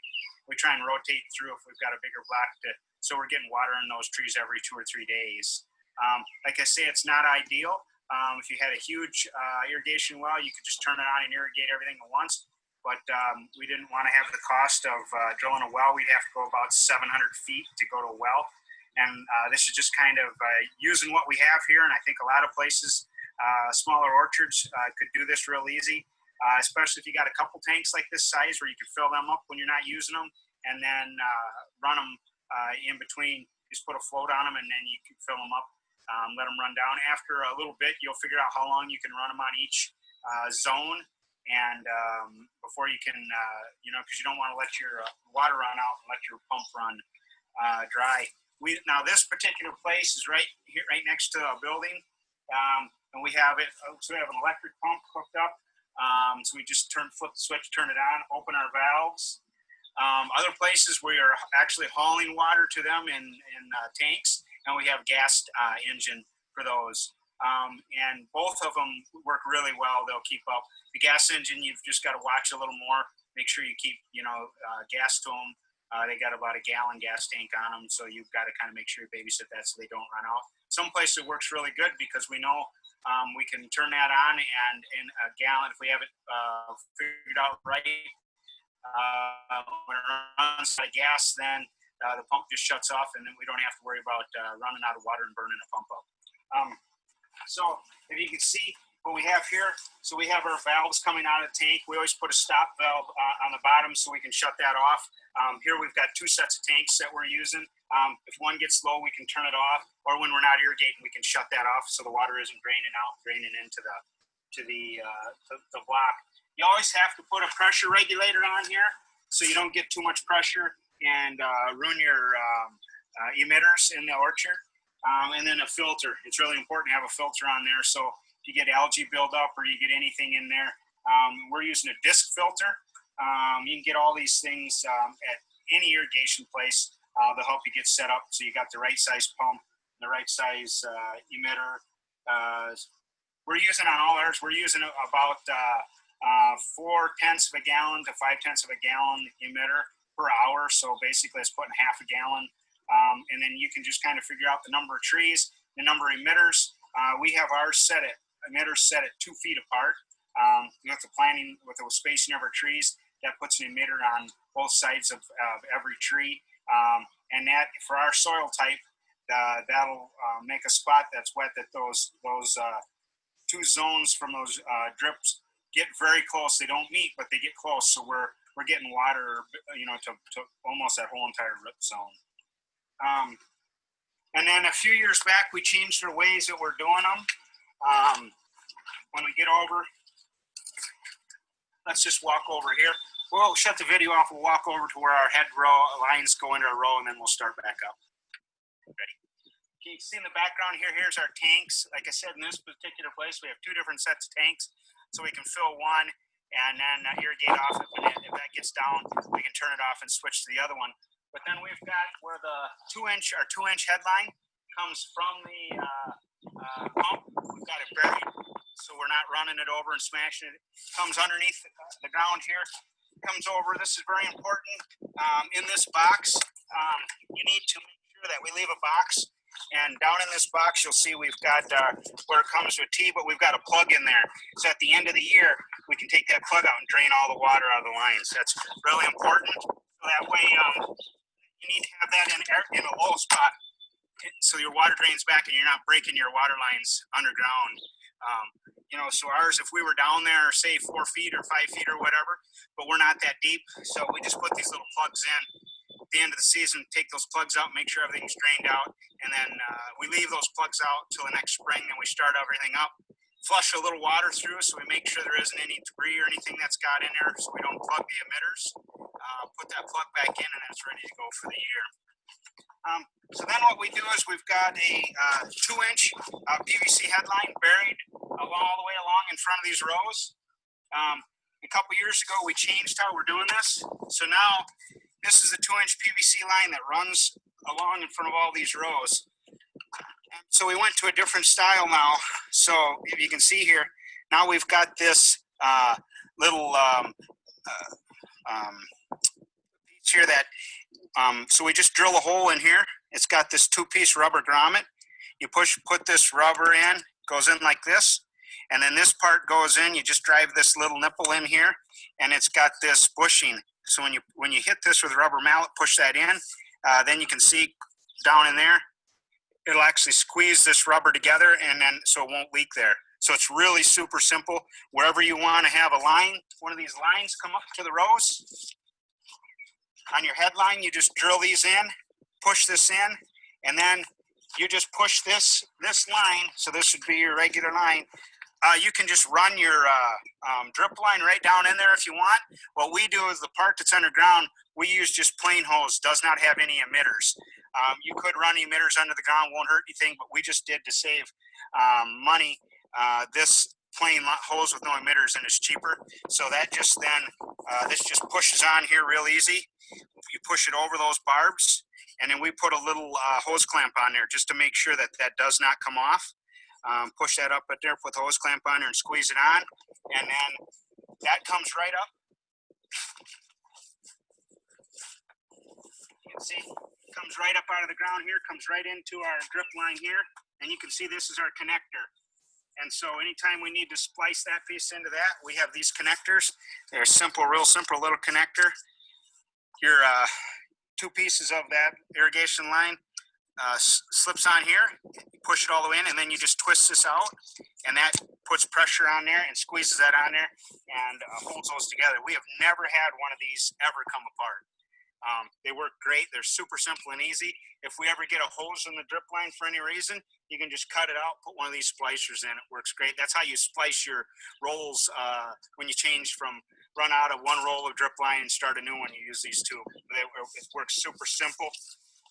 [SPEAKER 5] We try and rotate through if we've got a bigger block to so we're getting water in those trees every two or three days. Um, like I say, it's not ideal. Um, if you had a huge uh, irrigation well, you could just turn it on and irrigate everything at once. But um, we didn't want to have the cost of uh, drilling a well. We'd have to go about 700 feet to go to a well. And uh, this is just kind of uh, using what we have here. And I think a lot of places, uh, smaller orchards, uh, could do this real easy, especially if you got a couple tanks like this size where you can fill them up when you're not using them and then run them in between. Just put a float on them and then you can fill them up, um, let them run down. After a little bit, you'll figure out how long you can run them on each zone and um, before you can, uh, you know, because you don't want to let your uh, water run out and let your pump run uh, dry. We now this particular place is right here, right next to a building, um, and we have it. Uh, so we have an electric pump hooked up. Um, so we just turn flip the switch, turn it on, open our valves, um, other places we are actually hauling water to them in, in uh, tanks, and we have gas uh, engine for those. Um, and both of them work really well. They'll keep up. The gas engine, you've just got to watch a little more. Make sure you keep, you know, uh, gas to them. Uh, they got about a gallon gas tank on them, so you've got to kind of make sure you babysit that so they don't run out. Some places it works really good because we know um, we can turn that on and in a gallon, if we have it uh, figured out right, uh, when it runs out of gas, then uh, the pump just shuts off and then we don't have to worry about uh, running out of water and burning the pump up. Um, so if you can see what we have here, so we have our valves coming out of the tank. We always put a stop valve uh, on the bottom so we can shut that off. Um, here we've got two sets of tanks that we're using. Um, if one gets low, we can turn it off, or when we're not irrigating, we can shut that off so the water isn't draining out, draining into the to the uh, to the block. You always have to put a pressure regulator on here so you don't get too much pressure and uh, ruin your um, uh, emitters in the orchard. Um, and then a filter. It's really important to have a filter on there so you get algae buildup or you get anything in there. Um, we're using a disc filter. Um, you can get all these things um, at any irrigation place. Uh, they'll help you get set up so you got the right size pump, the right size uh, emitter. Uh, we're using on all ours, we're using about uh, uh, four tenths of a gallon to five tenths of a gallon emitter per hour. So basically it's putting half a gallon. Um, and then you can just kind of figure out the number of trees, the number of emitters. Uh, we have ours set at emitters set at two feet apart. Um, with the planting, with the spacing of our trees, that puts an emitter on both sides of, of every tree. Um, and that for our soil type, uh, that'll uh, make a spot that's wet that those those uh, two zones from those uh, drips get very close. They don't meet, but they get close. So we're we're getting water, you know, to, to almost that whole entire rip zone. Um, and then a few years back, we changed our ways that we're doing them. Um, when we get over, let's just walk over here. We'll shut the video off. We'll walk over to where our head row lines go into a row, and then we'll start back up. Ready? Can you see in the background here? Here's our tanks. Like I said, in this particular place, we have two different sets of tanks. So we can fill one and then uh, irrigate off. If, it, if that gets down, we can turn it off and switch to the other one. But then we've got where the two inch, our two inch headline comes from the uh, pump. We've got it buried, so we're not running it over and smashing it. Comes underneath the ground here. Comes over. This is very important. Um, in this box, um, you need to make sure that we leave a box. And down in this box, you'll see we've got uh, where it comes with T, but we've got a plug in there. So at the end of the year, we can take that plug out and drain all the water out of the lines. That's really important. So that way, um, you need to have that in, in a low spot so your water drains back and you're not breaking your water lines underground. Um, you know, so ours, if we were down there, say four feet or five feet or whatever, but we're not that deep, so we just put these little plugs in. At the end of the season, take those plugs out, make sure everything's drained out, and then uh, we leave those plugs out till the next spring, and we start everything up. Flush a little water through, so we make sure there isn't any debris or anything that's got in there, so we don't plug the emitters. Uh, put that plug back in, and it's ready to go for the year. Um, so then what we do is we've got a uh, two inch uh, PVC headline buried along, all the way along in front of these rows. Um, a couple years ago, we changed how we're doing this. So now this is a two inch PVC line that runs along in front of all these rows. So we went to a different style now. So if you can see here, now we've got this uh, little um, uh, um, piece here that um, so we just drill a hole in here. It's got this two-piece rubber grommet. You push, put this rubber in, goes in like this, and then this part goes in. You just drive this little nipple in here, and it's got this bushing. So when you when you hit this with a rubber mallet, push that in, uh, then you can see down in there, it'll actually squeeze this rubber together, and then so it won't leak there. So it's really super simple. Wherever you want to have a line, one of these lines come up to the rows, on your headline, you just drill these in, push this in, and then you just push this this line. So this would be your regular line. Uh, you can just run your uh, um, drip line right down in there if you want. What we do is the part that's underground, we use just plain hose, does not have any emitters. Um, you could run emitters under the ground, won't hurt anything, but we just did to save um, money. Uh, this plain hose with no emitters and it's cheaper. So that just then, uh, this just pushes on here real easy you push it over those barbs, and then we put a little uh, hose clamp on there just to make sure that that does not come off. um, push that up at there, put the hose clamp on there and squeeze it on. And then that comes right up. You can see, comes right up out of the ground here, comes right into our drip line here. And you can see this is our connector. And so anytime we need to splice that piece into that, we have these connectors. They're simple, real simple little connector. Your uh, two pieces of that irrigation line uh, slips on here, you push it all the way in, and then you just twist this out, and that puts pressure on there and squeezes that on there and uh, holds those together. We have never had one of these ever come apart. Um, they work great. They're super simple and easy. If we ever get a hose in the drip line for any reason, you can just cut it out, put one of these splicers in. It works great. That's how you splice your rolls uh, when you change from run out of one roll of drip line and start a new one. You use these two. They, it works super simple.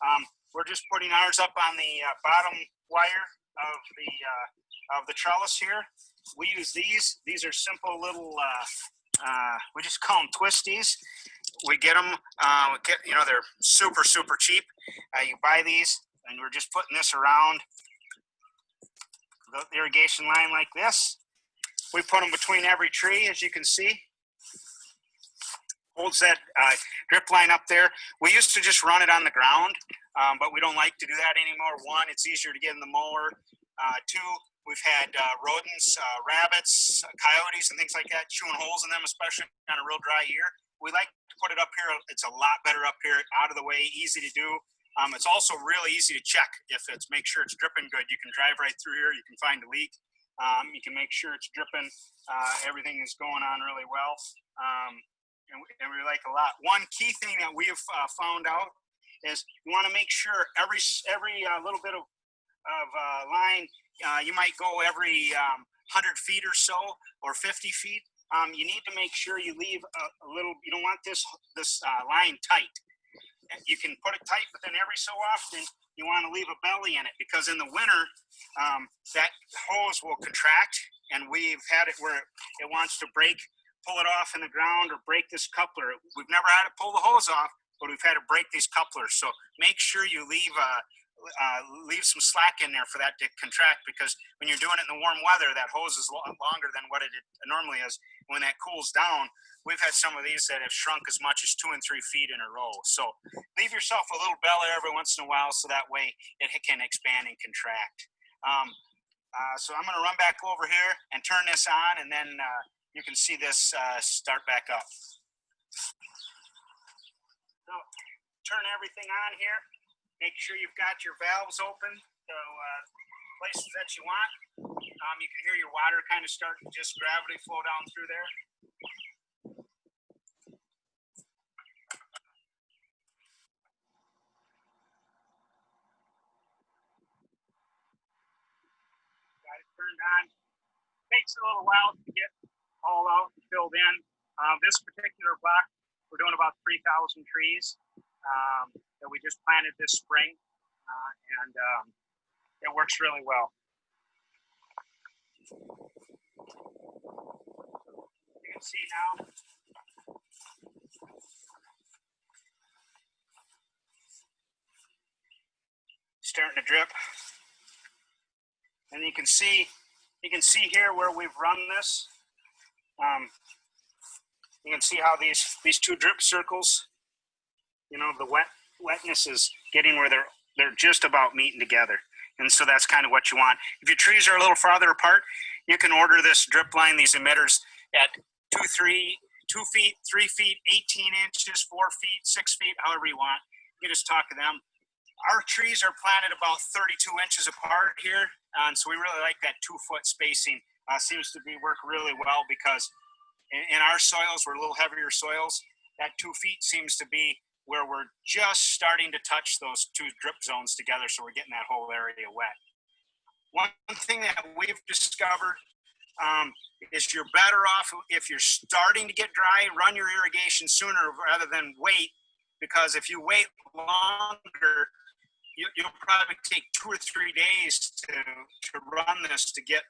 [SPEAKER 5] Um, we're just putting ours up on the uh, bottom wire of the uh, of the trellis here. We use these. These are simple little. Uh, uh, we just call them twisties. We get them. Uh, get, you know, they're super super cheap. Uh, you buy these, and we're just putting this around the irrigation line like this. We put them between every tree, as you can see. Holds that uh, drip line up there. We used to just run it on the ground, um, but we don't like to do that anymore. One, it's easier to get in the mower. Uh, two, we've had uh, rodents, uh, rabbits, uh, coyotes, and things like that chewing holes in them, especially on a real dry year. We like to put it up here. It's a lot better up here, out of the way, easy to do. Um, it's also really easy to check if it's make sure it's dripping good. You can drive right through here. You can find a leak. Um, you can make sure it's dripping. Uh, everything is going on really well. Um, and, we, and we like a lot. One key thing that we've uh, found out is you want to make sure every every uh, little bit of of uh, line, uh, you might go every um, 100 feet or so, or 50 feet. Um, you need to make sure you leave a, a little. You don't want this this uh, line tight. You can put it tight, but then every so often you want to leave a belly in it because in the winter um, that hose will contract, and we've had it where it wants to break pull it off in the ground or break this coupler. We've never had to pull the hose off, but we've had to break these couplers. So make sure you leave uh, uh, leave some slack in there for that to contract because when you're doing it in the warm weather, that hose is lo- longer than what it normally is. When that cools down, we've had some of these that have shrunk as much as two and three feet in a row. So leave yourself a little belly every once in a while so that way it can expand and contract. Um, uh, so I'm going to run back over here and turn this on, and then uh, you can see this uh, start back up. So turn everything on here. Make sure you've got your valves open, so uh, places that you want. Um, you can hear your water kind of start to just gravity flow down through there. Got it turned on. Takes a little while to get all out filled in. Um, this particular block, we're doing about 3,000 trees um, that we just planted this spring, uh, and um, it works really well. You can see now. Starting to drip. And you can see, you can see here where we've run this. Um, you can see how these these two drip circles, you know, the wet wetness is getting where they're they're just about meeting together, and so that's kind of what you want. If your trees are a little farther apart, you can order this drip line, these emitters at two, three, two feet, three feet, 18 inches, four feet, six feet, however you want. You just talk to them. Our trees are planted about 32 inches apart here, and so we really like that two foot spacing. Uh, seems to be work really well because in, in our soils, we're a little heavier soils. That two feet seems to be where we're just starting to touch those two drip zones together, so we're getting that whole area wet. One thing that we've discovered um, is you're better off if you're starting to get dry, run your irrigation sooner rather than wait, because if you wait longer, you, you'll probably take two or three days to, to run this to get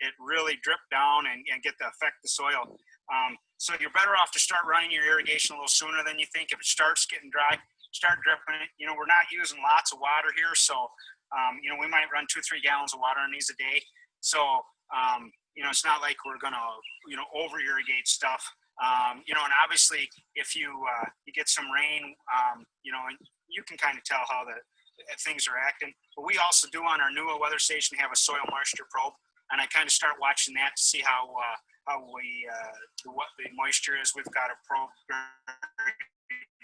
[SPEAKER 5] it really drip down and, and get to affect the soil. Um, so you're better off to start running your irrigation a little sooner than you think. If it starts getting dry, start dripping it. You know, we're not using lots of water here, so um, you know we might run two, three gallons of water on these a day. So, um, you know, it's not like we're gonna, you know, over irrigate stuff. Um, you know, and obviously if you, uh, you get some rain, um, you know, and you can kind of tell how the, uh, things are acting. But we also do on our NEWA weather station have a soil moisture probe, and I kind of start watching that to see how uh, how we uh, the, what the moisture is. We've got a probe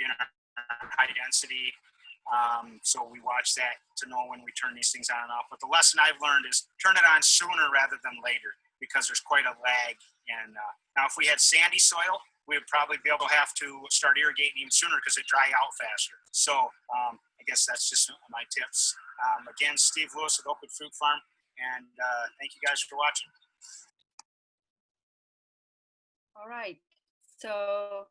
[SPEAKER 5] in high density, um, so we watch that to know when we turn these things on and off. But the lesson I've learned is turn it on sooner rather than later because there's quite a lag. And uh, now, if we had sandy soil, we would probably be able to have to start irrigating even sooner because it dry out faster. So um, I guess that's just my tips. Um, again, Steve Lewis with Oakwood Fruit Farm, and uh, thank you guys for watching.
[SPEAKER 1] All right. So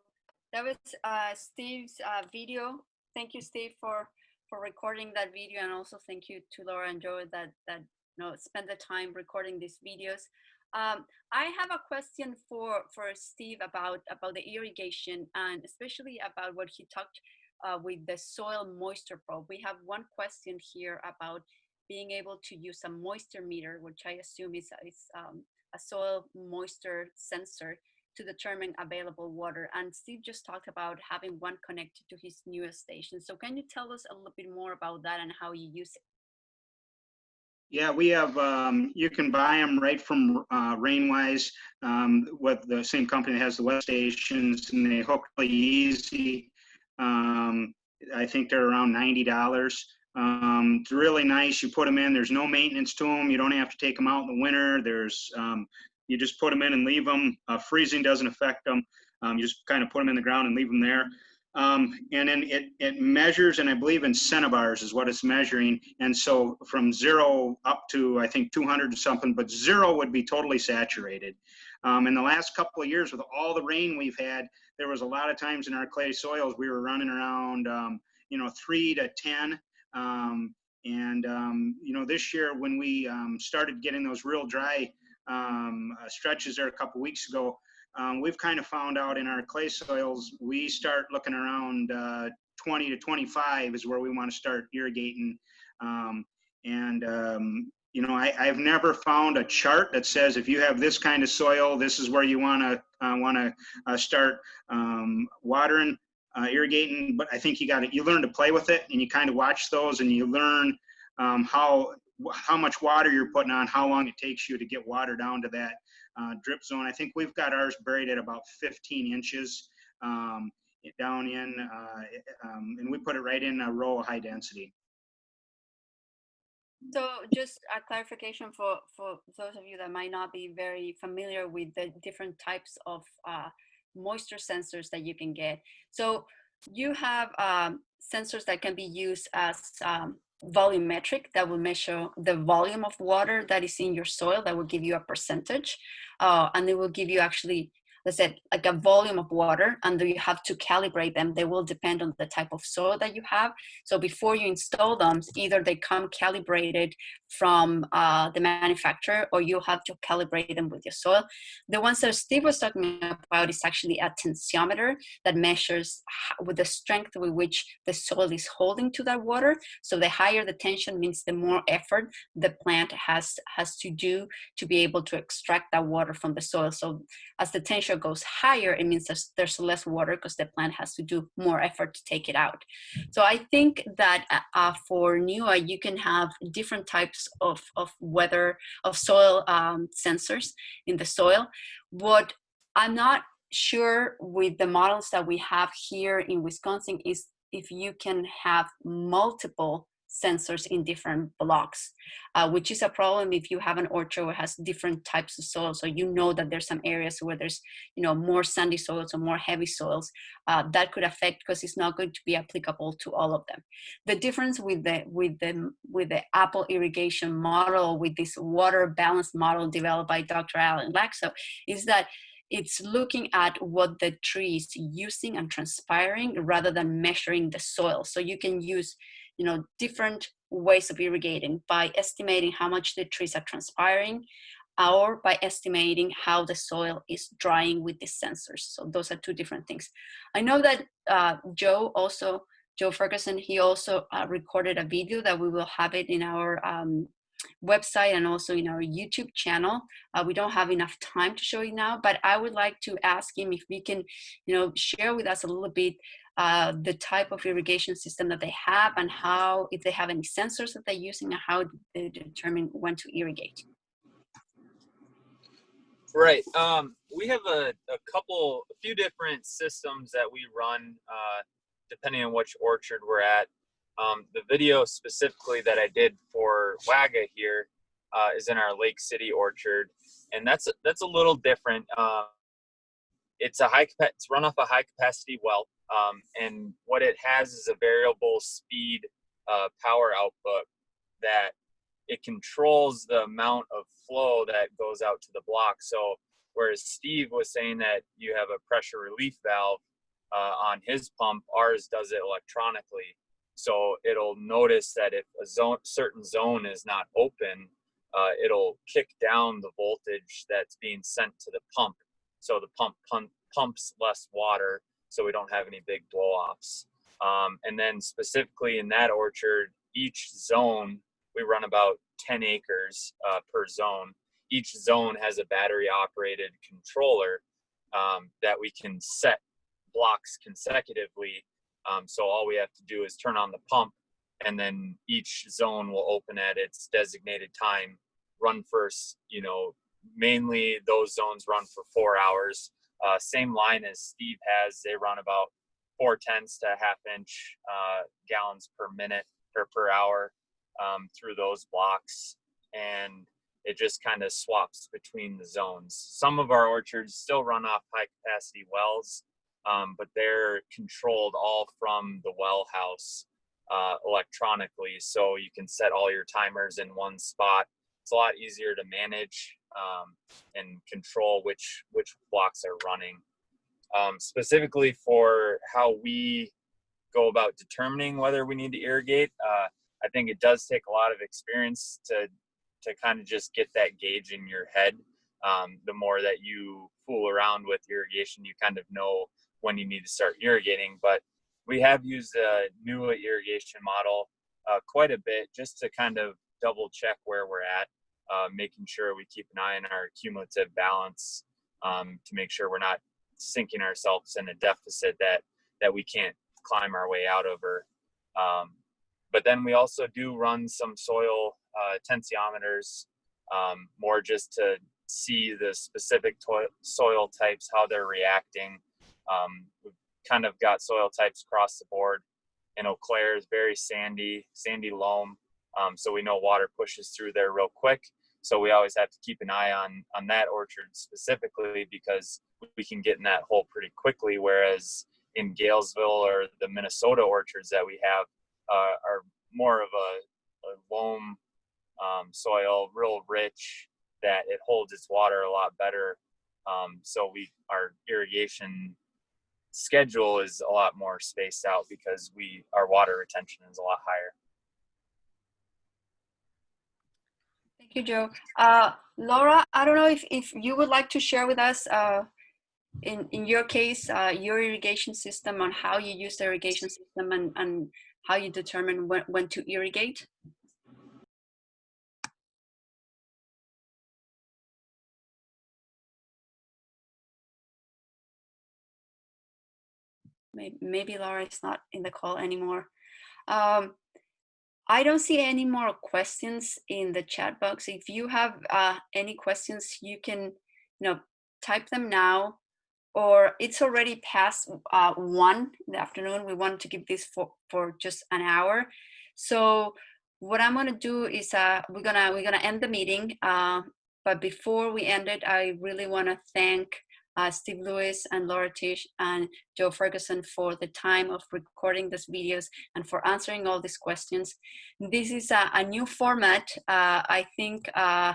[SPEAKER 1] that was uh, Steve's uh, video. Thank you, Steve, for for recording that video, and also thank you to Laura and Joe that that you know spend the time recording these videos. Um, I have a question for for Steve about about the irrigation and especially about what he talked uh, with the soil moisture probe. We have one question here about being able to use a moisture meter, which I assume is, is um, a soil moisture sensor to determine available water. And Steve just talked about having one connected to his newest station. So can you tell us a little bit more about that and how you use it?
[SPEAKER 6] Yeah, we have, um, you can buy them right from uh, Rainwise um, with the same company that has the web stations and they hook really easy. Um, I think they're around $90. Um, it's really nice. You put them in, there's no maintenance to them. You don't have to take them out in the winter. There's, um, you just put them in and leave them. Uh, freezing doesn't affect them. Um, you just kind of put them in the ground and leave them there. Um, and then it, it measures, and I believe in centibars is what it's measuring. And so from zero up to, I think, 200 or something, but zero would be totally saturated. Um, in the last couple of years, with all the rain we've had, there was a lot of times in our clay soils, we were running around, um, you know, three to 10. Um, and, um, you know, this year when we um, started getting those real dry um, uh, stretches there a couple weeks ago, um, we've kind of found out in our clay soils, we start looking around uh, 20 to 25 is where we want to start irrigating. Um, and, um, you know, I, have never found a chart that says if you have this kind of soil, this is where you want to uh, want to uh, start um, watering, uh, irrigating. But I think you got to you learn to play with it, and you kind of watch those, and you learn um, how how much water you're putting on, how long it takes you to get water down to that uh, drip zone. I think we've got ours buried at about 15 inches um, down in, uh, um, and we put it right in a row of high density.
[SPEAKER 1] So just a clarification for, for those of you that might not be very familiar with the different types of uh, moisture sensors that you can get. So you have um, sensors that can be used as um, volumetric that will measure the volume of water that is in your soil that will give you a percentage uh, and it will give you actually let's say like a volume of water and you have to calibrate them. They will depend on the type of soil that you have. So before you install them either they come calibrated from uh, the manufacturer or you have to calibrate them with your soil. The ones that steve was talking about is actually a tensiometer that measures with the strength with which the soil is holding to that water. So the higher the tension means the more effort the plant has has to do to be able to extract that water from the soil. So as the tension goes higher, it means there's, there's less water because the plant has to do more effort to take it out. So I think that uh, for NEWA, you can have different types of, of weather, of soil um, sensors in the soil. What I'm not sure with the models that we have here in Wisconsin is if you can have multiple sensors in different blocks, uh, which is a problem if you have an orchard that has different types of soil. So you know that there's some areas where there's, you know, more sandy soils or more heavy soils uh, that could affect because it's not going to be applicable to all of them. The difference with the with the with the apple irrigation model, with this water balance model developed by Dr. Alan Lakso, is that it's looking at what the tree is using and transpiring rather than measuring the soil. So you can use you know, different ways of irrigating by estimating how much the trees are transpiring or by estimating how the soil is drying with the sensors. So those are two different things. I know that uh, Joe also, Joe Ferguson, he also uh, recorded a video that we will have it in our um, website and also in our YouTube channel. Uh, we don't have enough time to show you now, but I would like to ask him if we can, you know, share with us a little bit uh, the type of irrigation system that they have and how, if they have any sensors that they're using and how they determine when to irrigate.
[SPEAKER 4] Right. Um, we have a, a couple, a few different systems that we run uh, depending on which orchard we're at. Um, the video specifically that I did for Waga here uh, is in our Lake City orchard, and that's that's a little different. Uh, it's a high it's run off a high capacity well, um, and what it has is a variable speed uh, power output that it controls the amount of flow that goes out to the block. So whereas Steve was saying that you have a pressure relief valve uh, on his pump, ours does it electronically. So it'll notice that if a zone, certain zone is not open, uh, it'll kick down the voltage that's being sent to the pump. So the pump, pump pumps less water, so we don't have any big blow-offs. Um, and then specifically in that orchard, each zone we run about 10 acres uh, per zone. Each zone has a battery operated controller um, that we can set blocks consecutively. Um, so all we have to do is turn on the pump and then each zone will open at its designated time, run first, you know, mainly those zones run for four hours. Uh, same line as Steve has, they run about four tenths to half inch uh, gallons per minute or per hour um, through those blocks and it just kind of swaps between the zones. Some of our orchards still run off high capacity wells, um, but they're controlled all from the well house uh, electronically. So you can set all your timers in one spot. It's a lot easier to manage um, and control which which blocks are running. Um, specifically for how we go about determining whether we need to irrigate, uh, I think it does take a lot of experience to to kind of just get that gauge in your head. Um, the more that you fool around with irrigation, you kind of know when you need to start irrigating. But we have used a NEWA irrigation model uh, quite a bit just to kind of double check where we're at, uh, making sure we keep an eye on our cumulative balance um, to make sure we're not sinking ourselves in a deficit that that we can't climb our way out of. Um, but then we also do run some soil uh, tensiometers, um, more just to see the specific soil types, how they're reacting. Um, we've kind of got soil types across the board. And Eau Claire is very sandy, sandy loam. Um, so we know water pushes through there real quick. So we always have to keep an eye on on that orchard specifically because we can get in that hole pretty quickly. Whereas in Galesville or the Minnesota orchards that we have, uh, are more of a, a loam um, soil, real rich, that it holds its water a lot better. Um, so we our irrigation schedule is a lot more spaced out because we our water retention is a lot higher.
[SPEAKER 1] Thank you, Joe. Uh, Laura, I don't know if, if you would like to share with us, uh, in, in your case, uh, your irrigation system on how you use the irrigation system and, and how you determine when, when to irrigate? Maybe, maybe Laura is not in the call anymore. Um, I don't see any more questions in the chat box. If you have uh, any questions, you can you know, type them now or it's already past uh, one in the afternoon. We want to keep this for, for just an hour. So what I'm gonna do is uh, we're gonna we're gonna end the meeting. Uh, but before we end it, I really wanna thank uh, Steve Lewis and Laura Tish and Joe Ferguson for the time of recording these videos and for answering all these questions. This is a, a new format. Uh, I think uh,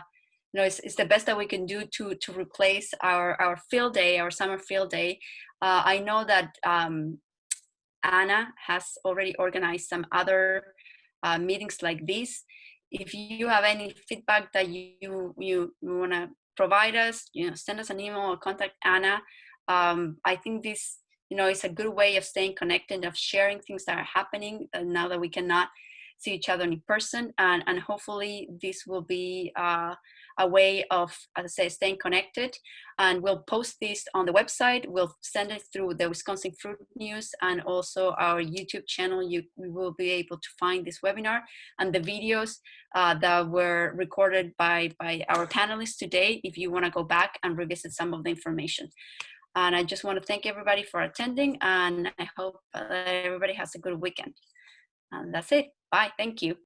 [SPEAKER 1] you know, it's, it's the best that we can do to to replace our our field day, our summer field day. Uh, I know that um, Anna has already organized some other uh, meetings like this. If you have any feedback that you you, you want to provide us, you know, send us an email or contact Anna. Um, I think this, you know, is a good way of staying connected, of sharing things that are happening uh, now that we cannot see each other in person. And, and hopefully this will be uh, a way of, as I say, staying connected. And we'll post this on the website. We'll send it through the Wisconsin Fruit News and also our YouTube channel. You will be able to find this webinar and the videos uh, that were recorded by, by our panelists today if you want to go back and revisit some of the information. And I just want to thank everybody for attending and I hope that everybody has a good weekend. And that's it. Bye. Thank you.